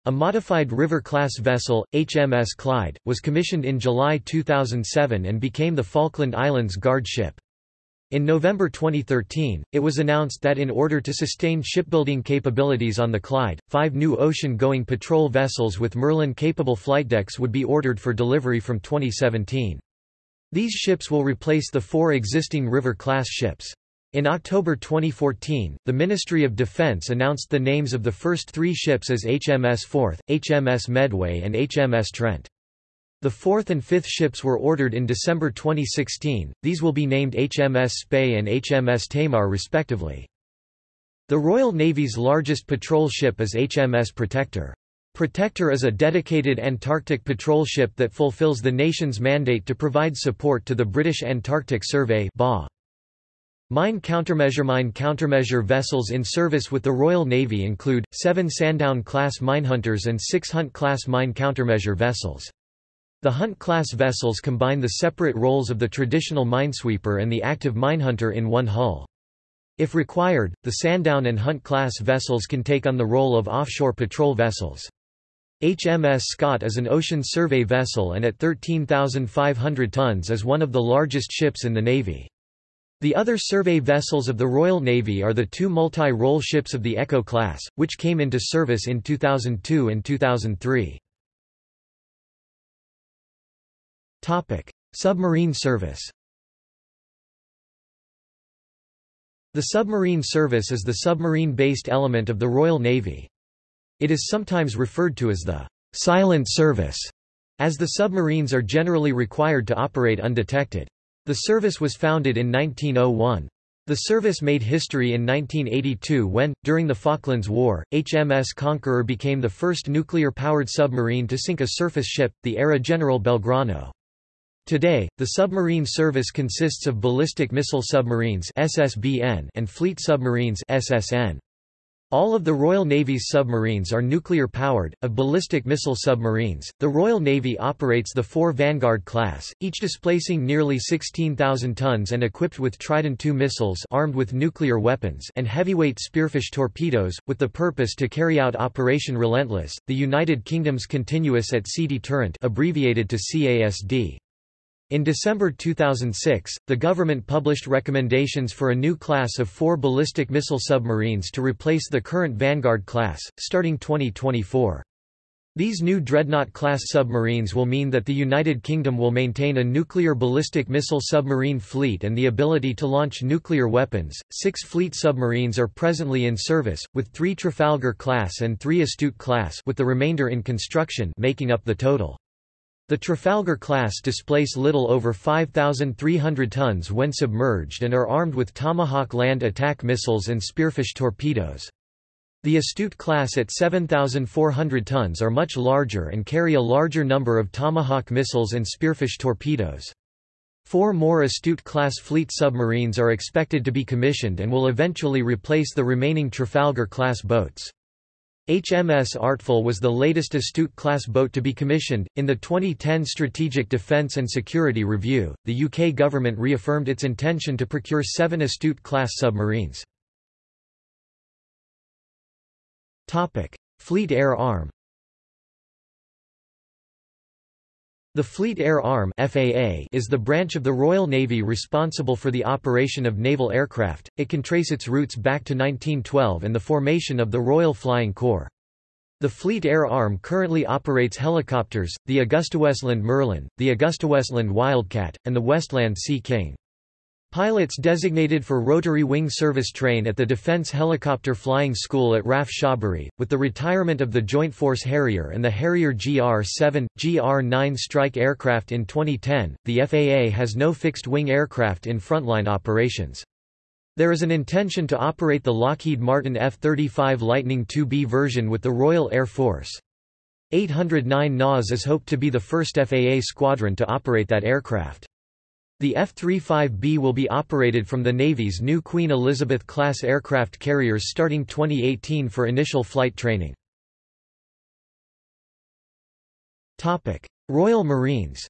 A modified River-class vessel, HMS Clyde, was commissioned in July 2007 and became the Falkland Islands Guard ship. In November 2013, it was announced that in order to sustain shipbuilding capabilities on the Clyde, five new ocean-going patrol vessels with Merlin-capable flight decks would be ordered for delivery from 2017. These ships will replace the four existing River-class ships. In October 2014, the Ministry of Defense announced the names of the first three ships as HMS Forth, HMS Medway and HMS Trent. The fourth and fifth ships were ordered in December 2016, these will be named HMS Spey and HMS Tamar respectively. The Royal Navy's largest patrol ship is HMS Protector. Protector is a dedicated Antarctic patrol ship that fulfills the nation's mandate to provide support to the British Antarctic Survey Mine countermeasure Mine countermeasure vessels in service with the Royal Navy include, seven Sandown-class minehunters and six Hunt-class mine countermeasure vessels. The Hunt-class vessels combine the separate roles of the traditional minesweeper and the active minehunter in one hull. If required, the Sandown and Hunt-class vessels can take on the role of offshore patrol vessels. HMS Scott is an ocean survey vessel and at 13,500 tons is one of the largest ships in the Navy. The other survey vessels of the Royal Navy are the two multi-role ships of the Echo class, which came into service in 2002 and 2003. Submarine service The submarine service is the submarine-based element of the Royal Navy. It is sometimes referred to as the silent service, as the submarines are generally required to operate undetected. The service was founded in 1901. The service made history in 1982 when, during the Falklands War, HMS Conqueror became the first nuclear-powered submarine to sink a surface ship, the ARA General Belgrano. Today, the submarine service consists of ballistic missile submarines (SSBN) and fleet submarines (SSN). All of the Royal Navy's submarines are nuclear-powered. Of ballistic missile submarines, the Royal Navy operates the four Vanguard class, each displacing nearly 16,000 tons and equipped with Trident II missiles armed with nuclear weapons and heavyweight Spearfish torpedoes, with the purpose to carry out Operation Relentless, the United Kingdom's Continuous at Sea Deterrent abbreviated to CASD. In December 2006, the government published recommendations for a new class of four ballistic missile submarines to replace the current Vanguard class, starting 2024. These new Dreadnought-class submarines will mean that the United Kingdom will maintain a nuclear ballistic missile submarine fleet and the ability to launch nuclear weapons. Six fleet submarines are presently in service, with three Trafalgar-class and three Astute-class with the remainder in construction making up the total. The Trafalgar class displace little over 5,300 tons when submerged and are armed with Tomahawk land attack missiles and Spearfish torpedoes. The Astute class at 7,400 tons are much larger and carry a larger number of Tomahawk missiles and Spearfish torpedoes. Four more Astute-class fleet submarines are expected to be commissioned and will eventually replace the remaining Trafalgar-class boats. HMS Artful was the latest Astute-class boat to be commissioned. In the 2010 Strategic Defence and Security Review, the UK government reaffirmed its intention to procure seven Astute-class submarines. Fleet Air Arm The Fleet Air Arm FAA is the branch of the Royal Navy responsible for the operation of naval aircraft. It can trace its roots back to 1912 and the formation of the Royal Flying Corps. The Fleet Air Arm currently operates helicopters, the AgustaWestland Merlin, the AgustaWestland Wildcat, and the Westland Sea King. Pilots designated for rotary wing service train at the Defence Helicopter Flying School at RAF Shawbury. With the retirement of the Joint Force Harrier and the Harrier GR-7, GR-9 strike aircraft in 2010, the FAA has no fixed-wing aircraft in frontline operations. There is an intention to operate the Lockheed Martin F-35 Lightning II-B version with the Royal Air Force. 809 NAS is hoped to be the first FAA squadron to operate that aircraft. The F-35B will be operated from the Navy's new Queen Elizabeth-class aircraft carriers starting 2018 for initial flight training. Royal Marines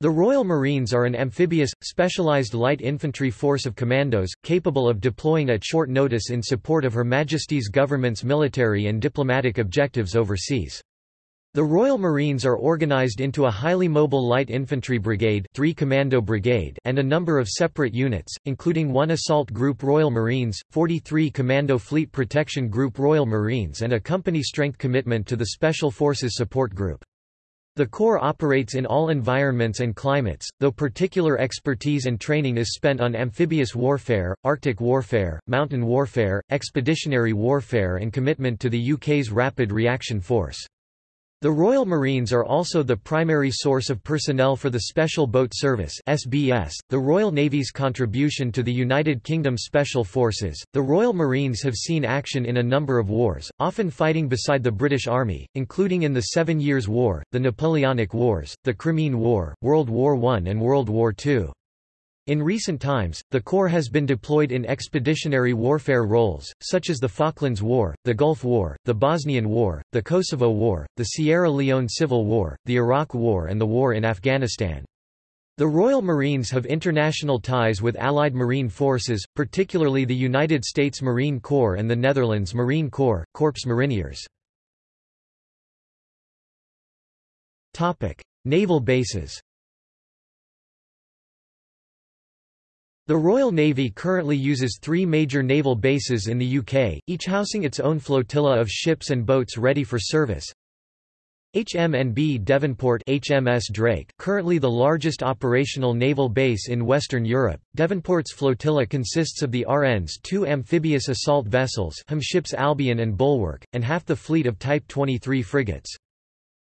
The Royal Marines are an amphibious, specialized light infantry force of commandos, capable of deploying at short notice in support of Her Majesty's government's military and diplomatic objectives overseas. The Royal Marines are organized into a highly mobile light infantry brigade, 3 commando brigade and a number of separate units, including 1 assault group Royal Marines, 43 commando fleet protection group Royal Marines and a company strength commitment to the Special Forces Support Group. The Corps operates in all environments and climates, though particular expertise and training is spent on amphibious warfare, Arctic warfare, mountain warfare, expeditionary warfare and commitment to the UK's Rapid Reaction Force. The Royal Marines are also the primary source of personnel for the Special Boat Service (SBS), the Royal Navy's contribution to the United Kingdom Special Forces. The Royal Marines have seen action in a number of wars, often fighting beside the British Army, including in the Seven Years' War, the Napoleonic Wars, the Crimean War, World War I and World War II. In recent times, the Corps has been deployed in expeditionary warfare roles, such as the Falklands War, the Gulf War, the Bosnian War, the Kosovo War, the Sierra Leone Civil War, the Iraq War and the war in Afghanistan. The Royal Marines have international ties with Allied Marine Forces, particularly the United States Marine Corps and the Netherlands Marine Corps, Korps Mariniers. Naval bases The Royal Navy currently uses three major naval bases in the UK, each housing its own flotilla of ships and boats ready for service. HMNB Devonport HMS Drake, currently the largest operational naval base in Western Europe. Devonport's flotilla consists of the RN's two amphibious assault vessels ships Albion and Bulwark, and half the fleet of Type 23 frigates.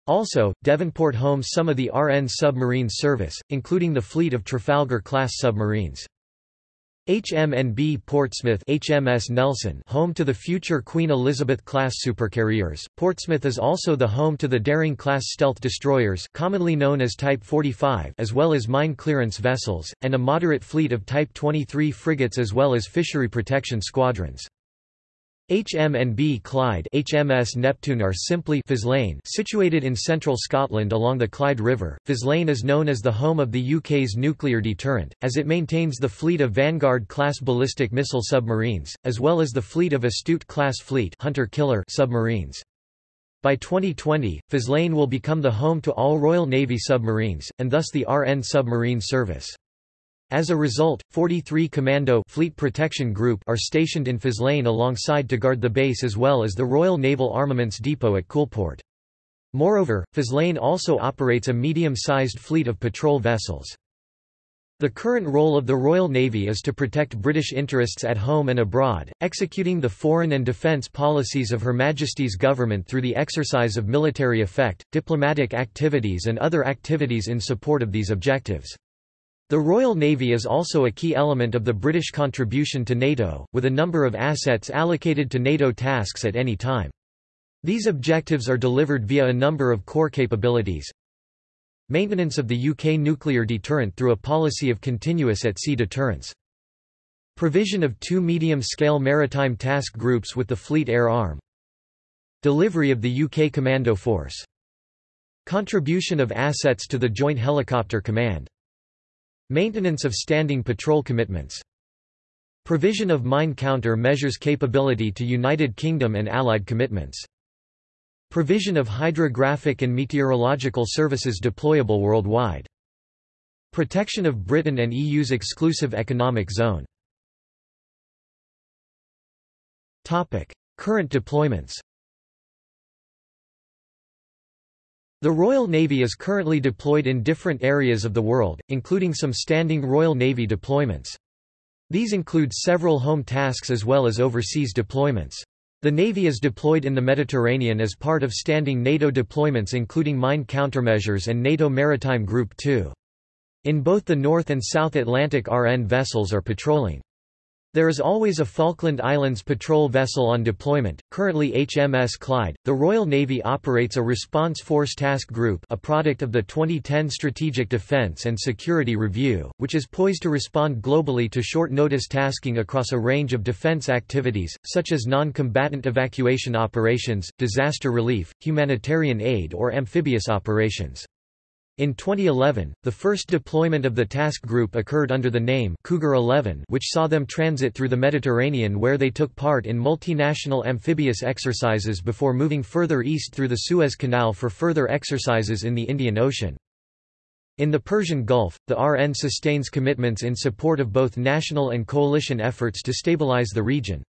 Also, Devonport homes some of the RN submarine service, including the fleet of Trafalgar-class submarines. HMNB Portsmouth HMS Nelson home to the future Queen Elizabeth-class supercarriers, Portsmouth is also the home to the Daring-class stealth destroyers commonly known as Type 45 as well as mine clearance vessels, and a moderate fleet of Type 23 frigates as well as fishery protection squadrons. HMNB Clyde HMS Neptune are simply Faslane situated in central Scotland along the Clyde River. Faslane is known as the home of the UK's nuclear deterrent, as it maintains the fleet of Vanguard-class ballistic missile submarines, as well as the fleet of Astute-class fleet Hunter-killer submarines. By 2020, Faslane will become the home to all Royal Navy submarines, and thus the RN submarine service. As a result, 43 Commando Fleet Protection Group are stationed in Faslane alongside to guard the base as well as the Royal Naval Armaments Depot at Coulport. Moreover, Faslane also operates a medium-sized fleet of patrol vessels. The current role of the Royal Navy is to protect British interests at home and abroad, executing the foreign and defence policies of Her Majesty's government through the exercise of military effect, diplomatic activities and other activities in support of these objectives. The Royal Navy is also a key element of the British contribution to NATO, with a number of assets allocated to NATO tasks at any time. These objectives are delivered via a number of core capabilities. Maintenance of the UK nuclear deterrent through a policy of continuous at-sea deterrence. Provision of two medium-scale maritime task groups with the Fleet Air Arm. Delivery of the UK Commando Force. Contribution of assets to the Joint Helicopter Command. Maintenance of standing patrol commitments. Provision of mine counter measures capability to United Kingdom and Allied commitments. Provision of hydrographic and meteorological services deployable worldwide. Protection of Britain and EU's exclusive economic zone. Current deployments The Royal Navy is currently deployed in different areas of the world, including some standing Royal Navy deployments. These include several home tasks as well as overseas deployments. The Navy is deployed in the Mediterranean as part of standing NATO deployments including mine countermeasures and NATO Maritime Group 2. In both the North and South Atlantic RN vessels are patrolling. There is always a Falkland Islands patrol vessel on deployment, currently HMS Clyde. The Royal Navy operates a Response Force Task Group, a product of the 2010 Strategic Defence and Security Review, which is poised to respond globally to short-notice tasking across a range of defence activities, such as non-combatant evacuation operations, disaster relief, humanitarian aid or amphibious operations. In 2011, the first deployment of the task group occurred under the name Cougar 11 which saw them transit through the Mediterranean where they took part in multinational amphibious exercises before moving further east through the Suez Canal for further exercises in the Indian Ocean. In the Persian Gulf, the RN sustains commitments in support of both national and coalition efforts to stabilize the region.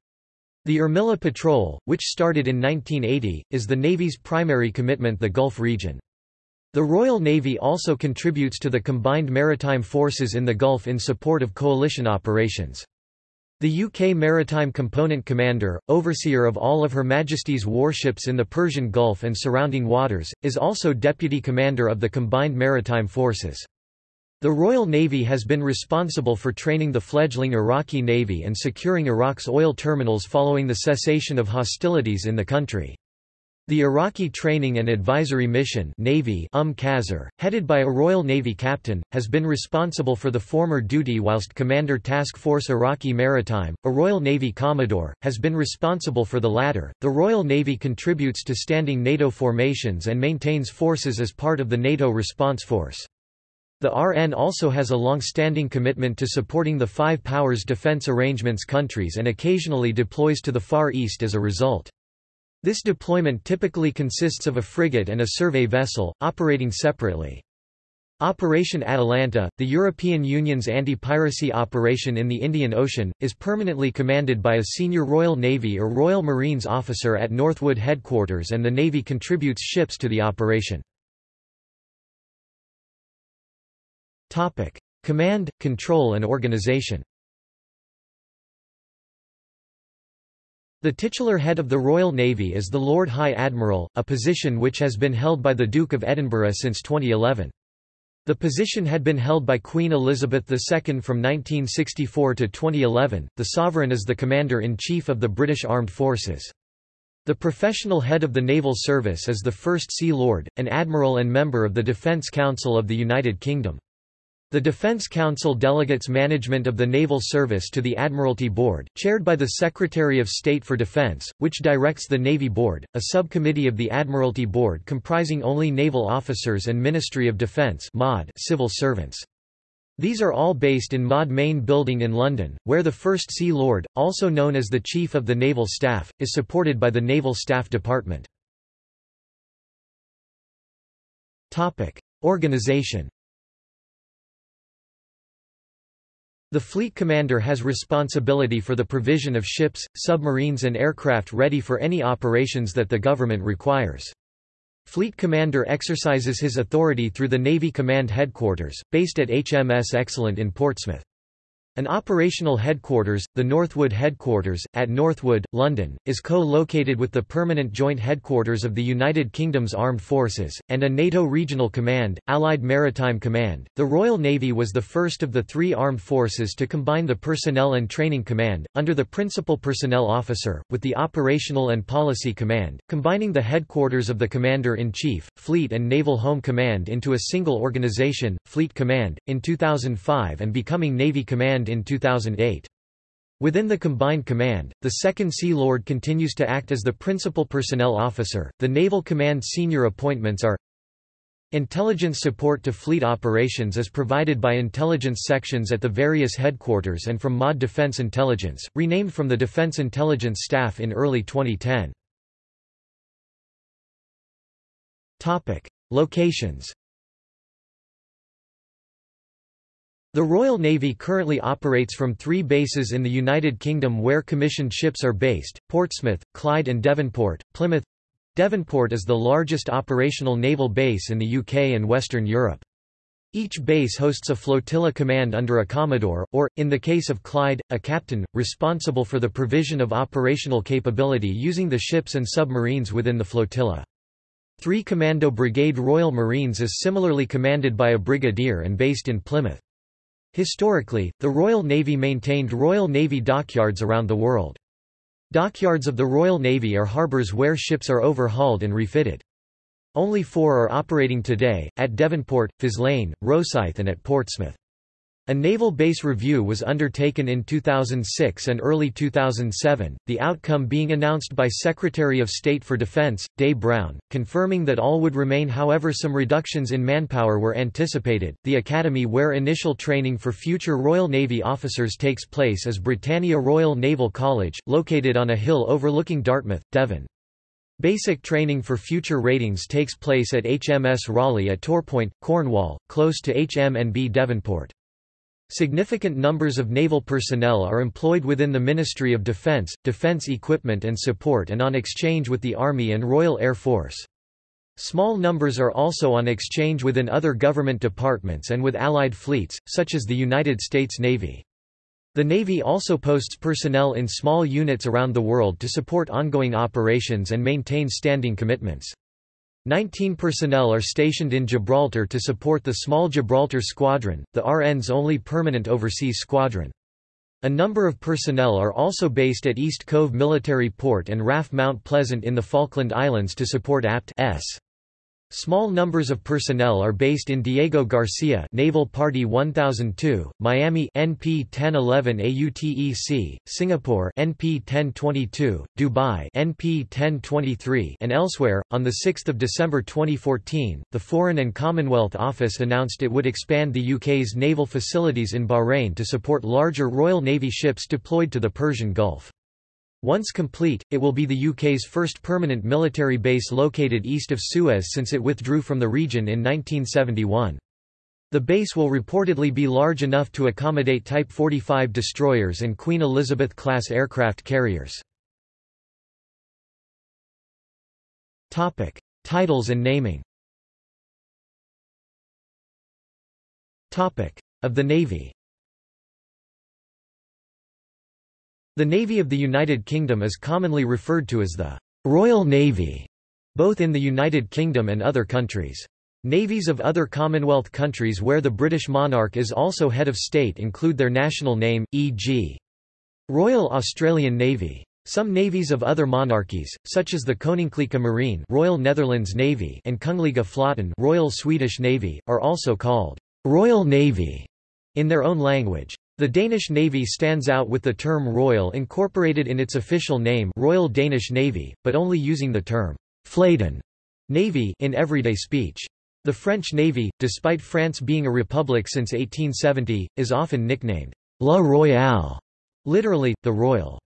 The Armilla Patrol, which started in 1980, is the Navy's primary commitment the Gulf region. The Royal Navy also contributes to the combined maritime forces in the Gulf in support of coalition operations. The UK Maritime Component Commander, overseer of all of Her Majesty's warships in the Persian Gulf and surrounding waters, is also Deputy Commander of the Combined Maritime Forces. The Royal Navy has been responsible for training the fledgling Iraqi Navy and securing Iraq's oil terminals following the cessation of hostilities in the country. The Iraqi Training and Advisory Mission Navy um Qasr, headed by a Royal Navy captain, has been responsible for the former duty whilst Commander Task Force Iraqi Maritime, a Royal Navy Commodore, has been responsible for the latter. The Royal Navy contributes to standing NATO formations and maintains forces as part of the NATO response force. The RN also has a long-standing commitment to supporting the Five Powers Defense Arrangements countries and occasionally deploys to the Far East as a result. This deployment typically consists of a frigate and a survey vessel, operating separately. Operation Atalanta, the European Union's anti-piracy operation in the Indian Ocean, is permanently commanded by a senior Royal Navy or Royal Marines officer at Northwood headquarters and the Navy contributes ships to the operation. Command, control and organization The titular head of the Royal Navy is the Lord High Admiral, a position which has been held by the Duke of Edinburgh since 2011. The position had been held by Queen Elizabeth II from 1964 to 2011. The Sovereign is the Commander-in-Chief of the British Armed Forces. The professional head of the Naval Service is the First Sea Lord, an admiral and member of the Defence Council of the United Kingdom. The Defense Council delegates management of the Naval Service to the Admiralty Board, chaired by the Secretary of State for Defense, which directs the Navy Board, a subcommittee of the Admiralty Board comprising only naval officers and Ministry of Defence civil servants. These are all based in MOD Main Building in London, where the First Sea Lord, also known as the Chief of the Naval Staff, is supported by the Naval Staff Department. Organization The fleet commander has responsibility for the provision of ships, submarines and aircraft ready for any operations that the government requires. Fleet Commander exercises his authority through the Navy Command Headquarters, based at HMS Excellent in Portsmouth. An operational headquarters, the Northwood Headquarters, at Northwood, London, is co-located with the permanent joint headquarters of the United Kingdom's Armed Forces, and a NATO Regional Command, Allied Maritime Command. The Royal Navy was the first of the three armed forces to combine the Personnel and Training Command, under the Principal Personnel Officer, with the Operational and Policy Command, combining the headquarters of the Commander-in-Chief, Fleet and Naval Home Command into a single organization, Fleet Command, in 2005 and becoming Navy Command in 2008. Within the combined command, the Second Sea Lord continues to act as the principal personnel officer. The Naval Command senior appointments are Intelligence support to fleet operations is provided by intelligence sections at the various headquarters and from MOD Defense Intelligence, renamed from the Defense Intelligence Staff in early 2010. Topic: Locations The Royal Navy currently operates from three bases in the United Kingdom where commissioned ships are based, Portsmouth, Clyde and Devonport, Plymouth. Devonport is the largest operational naval base in the UK and Western Europe. Each base hosts a flotilla command under a commodore, or, in the case of Clyde, a captain, responsible for the provision of operational capability using the ships and submarines within the flotilla. 3 Commando Brigade Royal Marines is similarly commanded by a brigadier and based in Plymouth. Historically, the Royal Navy maintained Royal Navy dockyards around the world. Dockyards of the Royal Navy are harbours where ships are overhauled and refitted. Only four are operating today, at Devonport, Faslane, Rosyth and at Portsmouth. A naval base review was undertaken in 2006 and early 2007, the outcome being announced by Secretary of State for Defense, Des Browne, confirming that all would remain however some reductions in manpower were anticipated. The academy where initial training for future Royal Navy officers takes place is Britannia Royal Naval College, located on a hill overlooking Dartmouth, Devon. Basic training for future ratings takes place at HMS Raleigh at Torpoint, Cornwall, close to HMNB Devonport. Significant numbers of naval personnel are employed within the Ministry of Defence, defence equipment and support and on exchange with the Army and Royal Air Force. Small numbers are also on exchange within other government departments and with allied fleets, such as the United States Navy. The Navy also posts personnel in small units around the world to support ongoing operations and maintain standing commitments. Nineteen personnel are stationed in Gibraltar to support the Small Gibraltar Squadron, the RN's only permanent overseas squadron. A number of personnel are also based at East Cove Military Port and RAF Mount Pleasant in the Falkland Islands to support APT-S. Small numbers of personnel are based in Diego Garcia Naval Party 1002, Miami NP 1011 AUTEC, Singapore NP 1022, Dubai NP 1023, and elsewhere. On the 6th of December 2014, the Foreign and Commonwealth Office announced it would expand the UK's naval facilities in Bahrain to support larger Royal Navy ships deployed to the Persian Gulf. Once complete, it will be the UK's first permanent military base located east of Suez since it withdrew from the region in 1971. The base will reportedly be large enough to accommodate Type 45 destroyers and Queen Elizabeth-class aircraft carriers. Titles and naming Of the Navy The Navy of the United Kingdom is commonly referred to as the Royal Navy, both in the United Kingdom and other countries. Navies of other Commonwealth countries where the British monarch is also head of state include their national name, e.g. Royal Australian Navy. Some navies of other monarchies, such as the Koninklijke Marine Royal Netherlands Navy and Kungliga Flotten Royal Swedish Navy, are also called Royal Navy in their own language. The Danish Navy stands out with the term royal incorporated in its official name Royal Danish Navy, but only using the term Flåden Navy in everyday speech. The French Navy, despite France being a republic since 1870, is often nicknamed La Royale, literally, the Royal.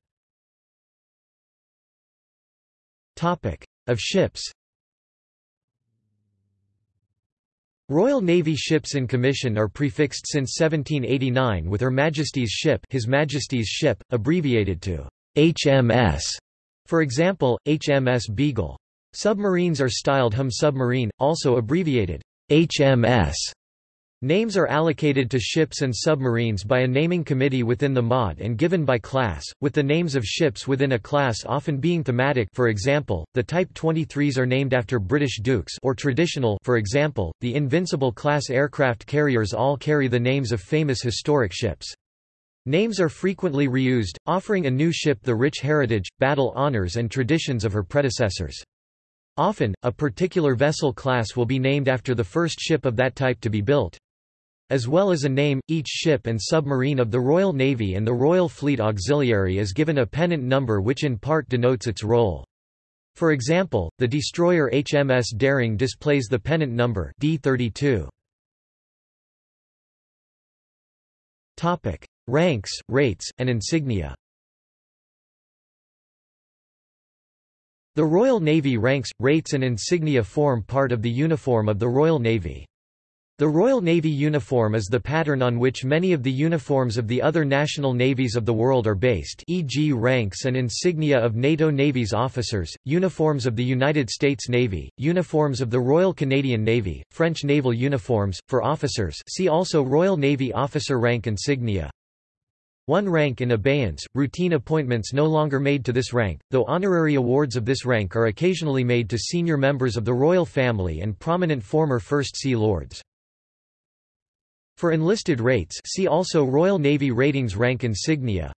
Topic. Of ships Royal Navy ships in commission are prefixed since 1789 with Her Majesty's ship His Majesty's ship, abbreviated to HMS. For example, HMS Beagle. Submarines are styled HM submarine, also abbreviated HMS. Names are allocated to ships and submarines by a naming committee within the MOD and given by class, with the names of ships within a class often being thematic for example, the Type 23s are named after British dukes or traditional for example, the Invincible-class aircraft carriers all carry the names of famous historic ships. Names are frequently reused, offering a new ship the rich heritage, battle honours and traditions of her predecessors. Often, a particular vessel class will be named after the first ship of that type to be built. As well as a name, each ship and submarine of the Royal Navy and the Royal Fleet Auxiliary is given a pennant number which in part denotes its role. For example, the destroyer HMS Daring displays the pennant number D32. Topic: Ranks, rates, and insignia. The Royal Navy ranks, rates and insignia form part of the uniform of the Royal Navy. The Royal Navy uniform is the pattern on which many of the uniforms of the other national navies of the world are based e.g. ranks and insignia of NATO Navy's officers, uniforms of the United States Navy, uniforms of the Royal Canadian Navy, French naval uniforms, for officers see also Royal Navy officer rank insignia. One rank in abeyance, routine appointments no longer made to this rank, though honorary awards of this rank are occasionally made to senior members of the royal family and prominent former First Sea Lords. For enlisted rates see also Royal Navy Ratings Rank Insignia.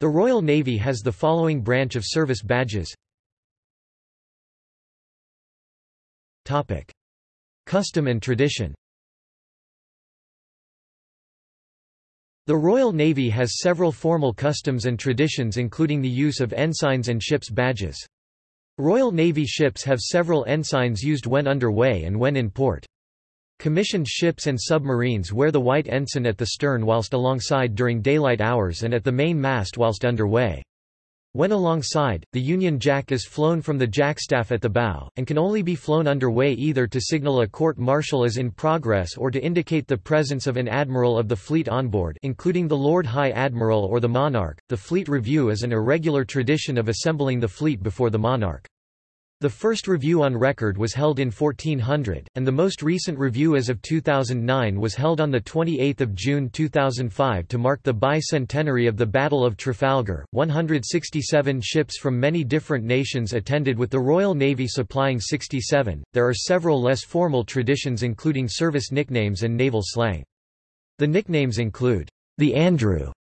The Royal Navy has the following branch of service badges Topic. Custom and tradition The Royal Navy has several formal customs and traditions including the use of ensigns and ships' badges. Royal Navy ships have several ensigns used when underway and when in port. Commissioned ships and submarines wear the white ensign at the stern whilst alongside during daylight hours and at the main mast whilst underway. When alongside, the Union Jack is flown from the jackstaff at the bow, and can only be flown underway either to signal a court-martial is in progress or to indicate the presence of an admiral of the fleet on board including the Lord High Admiral or the Monarch. The Fleet Review is an irregular tradition of assembling the fleet before the monarch. The first review on record was held in 1400, and the most recent review as of 2009 was held on 28 June 2005 to mark the bicentenary of the Battle of Trafalgar. 167 ships from many different nations attended with the Royal Navy supplying 67. There are several less formal traditions including service nicknames and naval slang. The nicknames include, the Andrew,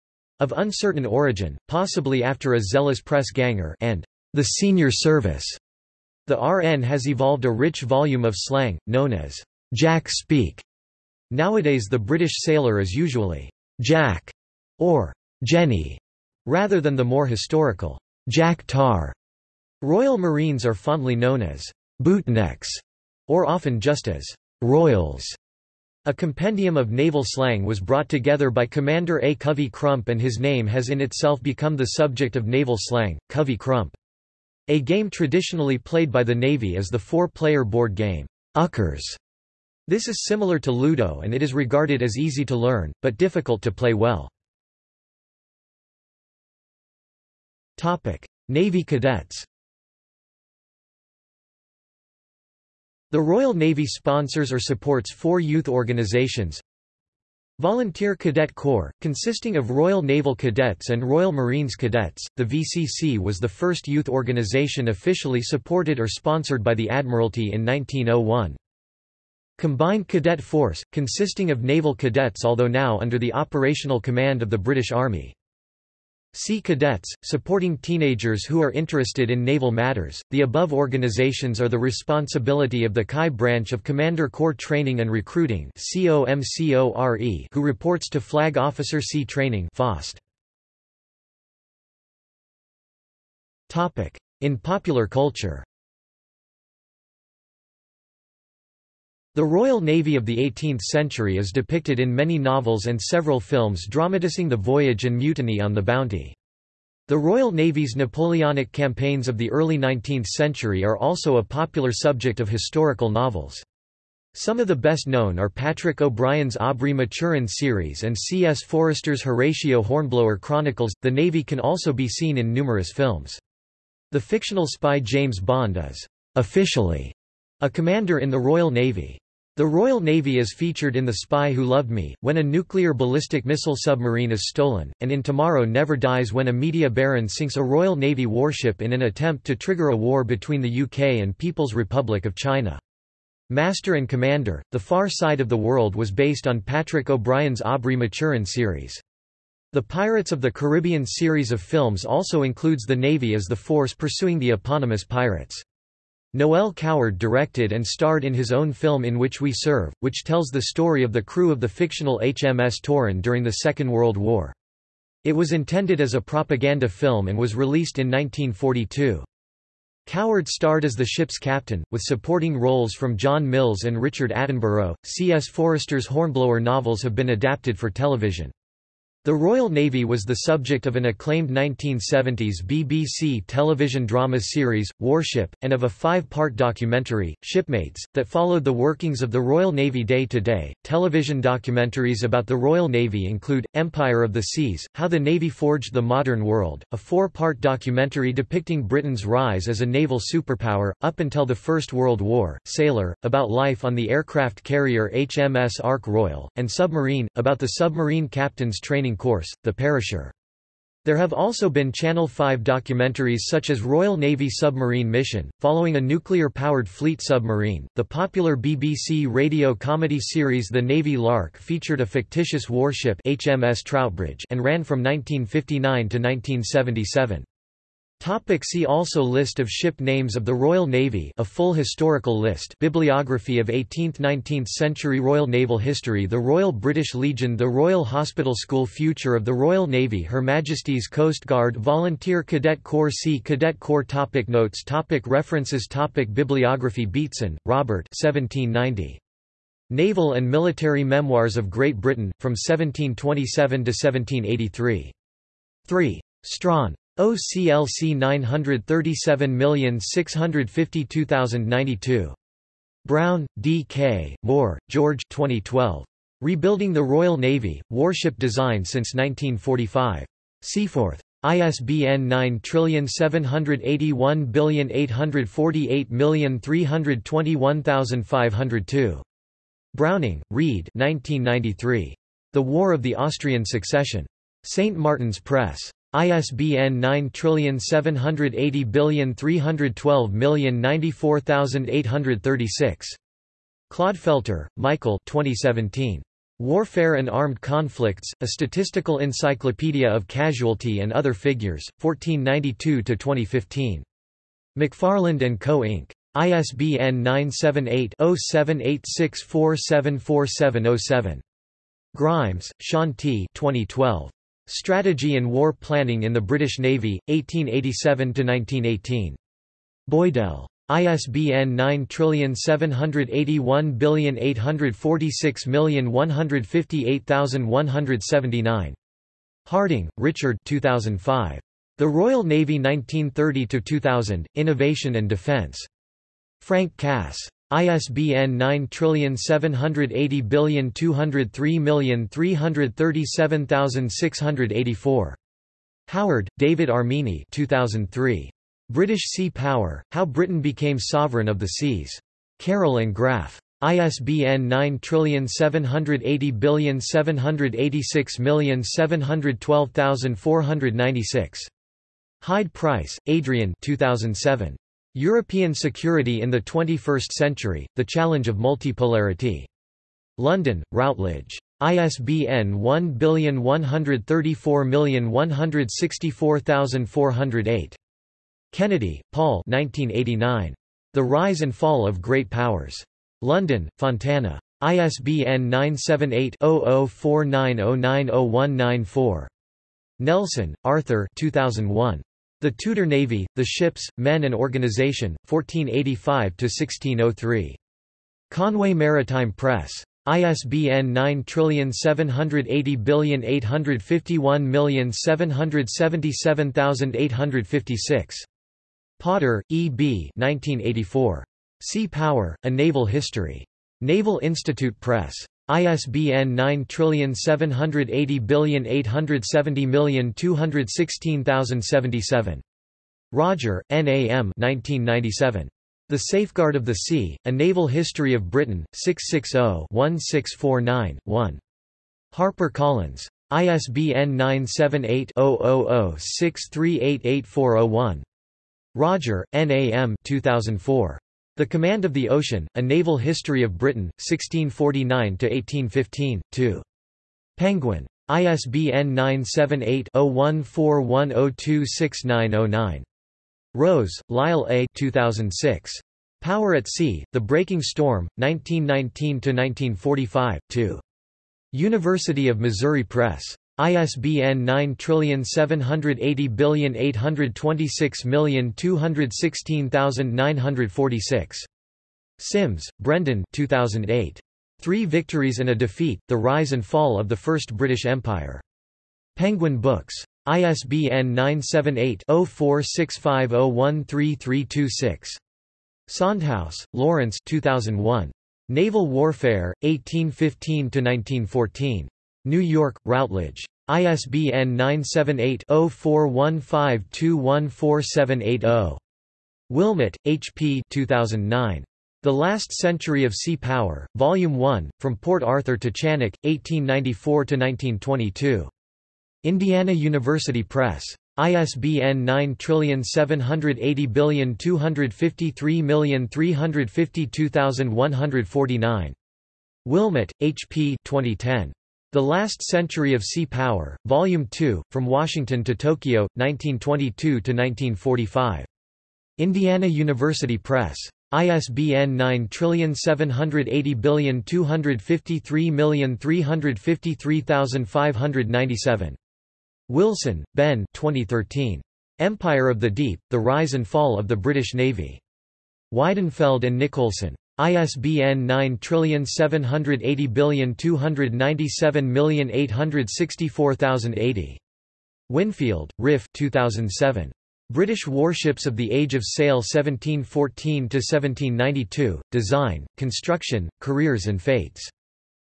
of uncertain origin, possibly after a zealous press ganger, and the senior service the RN has evolved a rich volume of slang, known as Jack speak. Nowadays the British sailor is usually Jack or Jenny, rather than the more historical Jack Tar. Royal Marines are fondly known as bootnecks, or often just as royals. A compendium of naval slang was brought together by Commander A. Covey Crump and his name has in itself become the subject of naval slang, Covey Crump. A game traditionally played by the Navy is the four-player board game, Uckers. This is similar to Ludo and it is regarded as easy to learn, but difficult to play well. Navy cadets The Royal Navy sponsors or supports four youth organizations Volunteer Cadet Corps, consisting of Royal Naval Cadets and Royal Marines Cadets, the VCC was the first youth organization officially supported or sponsored by the Admiralty in 1901. Combined Cadet Force, consisting of naval cadets although now under the operational command of the British Army. Sea Cadets, supporting teenagers who are interested in naval matters. The above organizations are the responsibility of the CHI branch of Commander Corps Training and Recruiting who reports to Flag Officer Sea Training. In popular culture The Royal Navy of the 18th century is depicted in many novels and several films dramatizing the voyage and mutiny on the Bounty. The Royal Navy's Napoleonic campaigns of the early 19th century are also a popular subject of historical novels. Some of the best known are Patrick O'Brian's Aubrey Maturin series and C. S. Forester's Horatio Hornblower Chronicles. The Navy can also be seen in numerous films. The fictional spy James Bond is officially a commander in the Royal Navy. The Royal Navy is featured in The Spy Who Loved Me, when a nuclear ballistic missile submarine is stolen, and in Tomorrow Never Dies when a media baron sinks a Royal Navy warship in an attempt to trigger a war between the UK and People's Republic of China. Master and Commander, The Far Side of the World was based on Patrick O'Brian's Aubrey Maturin series. The Pirates of the Caribbean series of films also includes the Navy as the force pursuing the eponymous pirates. Noel Coward directed and starred in his own film In Which We Serve, which tells the story of the crew of the fictional HMS Torrin during the Second World War. It was intended as a propaganda film and was released in 1942. Coward starred as the ship's captain, with supporting roles from John Mills and Richard Attenborough. C. S. Forester's Hornblower novels have been adapted for television. The Royal Navy was the subject of an acclaimed 1970s BBC television drama series, Warship, and of a five-part documentary, Shipmates, that followed the workings of the Royal Navy day to day. Television documentaries about the Royal Navy include, Empire of the Seas, How the Navy Forged the Modern World, a four-part documentary depicting Britain's rise as a naval superpower, up until the First World War, Sailor, about life on the aircraft carrier HMS Ark Royal, and Submarine, about the submarine captain's training course, The Perisher. There have also been Channel 5 documentaries such as Royal Navy Submarine Mission, following a nuclear-powered fleet submarine. The popular BBC radio comedy series The Navy Lark featured a fictitious warship HMS Troutbridge and ran from 1959 to 1977. Topic see also List of ship names of the Royal Navy a full historical list Bibliography of 18th–19th century Royal Naval History The Royal British Legion The Royal Hospital School Future of the Royal Navy Her Majesty's Coast Guard Volunteer Cadet Corps Sea Cadet Corps topic Notes topic References topic Bibliography Beatson, Robert 1790. Naval and Military Memoirs of Great Britain, from 1727 to 1783. 3. Strahan. OCLC 937652092. Brown, D. K., Moore, George 2012. Rebuilding the Royal Navy, Warship Design since 1945. Seaforth. ISBN 9781848321502. Browning, Reed 1993. The War of the Austrian Succession. St. Martin's Press. ISBN 9780312094836. Clodfelter, Michael 2017. Warfare and Armed Conflicts, A Statistical Encyclopedia of Casualty and Other Figures, 1492–2015. McFarland & Co. Inc. ISBN 978-0786474707. Grimes, Sean T. 2012. Strategy and War Planning in the British Navy, 1887–1918. Boydell. ISBN 9781846158179. Harding, Richard 2005. The Royal Navy 1930–2000, Innovation and Defence. Frank Cass. ISBN 9780203337684. Howarth, David Armine 2003. British Sea Power, How Britain Became Sovereign of the Seas. Carroll and Graf. ISBN 9780786712496. Hyde Price, Adrian 2007. European Security in the 21st Century, The Challenge of Multipolarity. London, Routledge. ISBN 1134164408. Kennedy, Paul 1989. The Rise and Fall of Great Powers. London, Fontana. ISBN 978-0049090194. Nelson, Arthur 2001. The Tudor Navy, The Ships, Men and Organization, 1485–1603. Conway Maritime Press. ISBN 9780851777856. Potter, E. B. 1984. Sea Power, A Naval History. Naval Institute Press. ISBN 9780870216077. Rodger, N. A. M. 1997. The Safeguard of the Sea, A Naval History of Britain, 660-1649-1. Harper Collins. ISBN 978-0006388401. Rodger, N. A. M. 2004. The Command of the Ocean, A Naval History of Britain, 1649–1815, 2. Penguin. ISBN 978-0141026909. Rose, Lyle A. 2006. Power at Sea, The Breaking Storm, 1919–1945, 2. University of Missouri Press. ISBN 9780826216946. Simms, Brendan 2008. Three Victories and a Defeat, The Rise and Fall of the First British Empire. Penguin Books. ISBN 978-0465013326. Sondhaus, Lawrence 2001. Naval Warfare, 1815–1914. New York, Routledge. ISBN 978-0415214780. Willmott, H. P. 2009. The Last Century of Sea Power, Volume 1, From Port Arthur to Chanak, 1894–1922. Indiana University Press. ISBN 9780253352149. Willmott, H. P. 2010. The Last Century of Sea Power, Volume 2, From Washington to Tokyo, 1922–1945. Indiana University Press. ISBN 9780253353597. Wilson, Ben 2013. Empire of the Deep, The Rise and Fall of the British Navy. Weidenfeld and Nicolson. ISBN 9780297864080. Winfield, Rif 2007. British Warships of the Age of Sail 1714–1792, Design, Construction, Careers and Fates.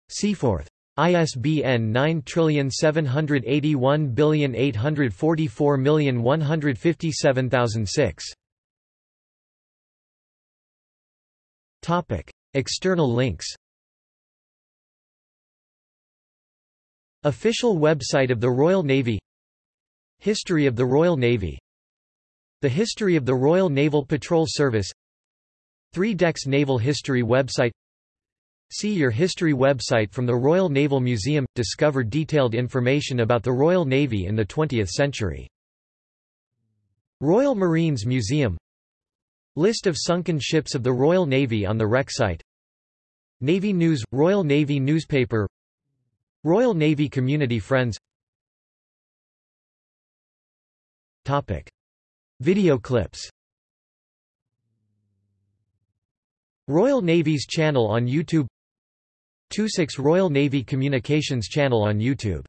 Seaforth. ISBN 9784844157006. Topic: External links. Official website of the Royal Navy History of the Royal Navy The History of the Royal Naval Patrol Service Three Decks Naval History website See your history website from the Royal Naval Museum – Discover detailed information about the Royal Navy in the 20th century. Royal Marines Museum List of sunken ships of the Royal Navy on the wreck site. Navy News – Royal Navy newspaper. Royal Navy Community Friends. Topic. Video clips. Royal Navy's channel on YouTube. 26 Royal Navy Communications channel on YouTube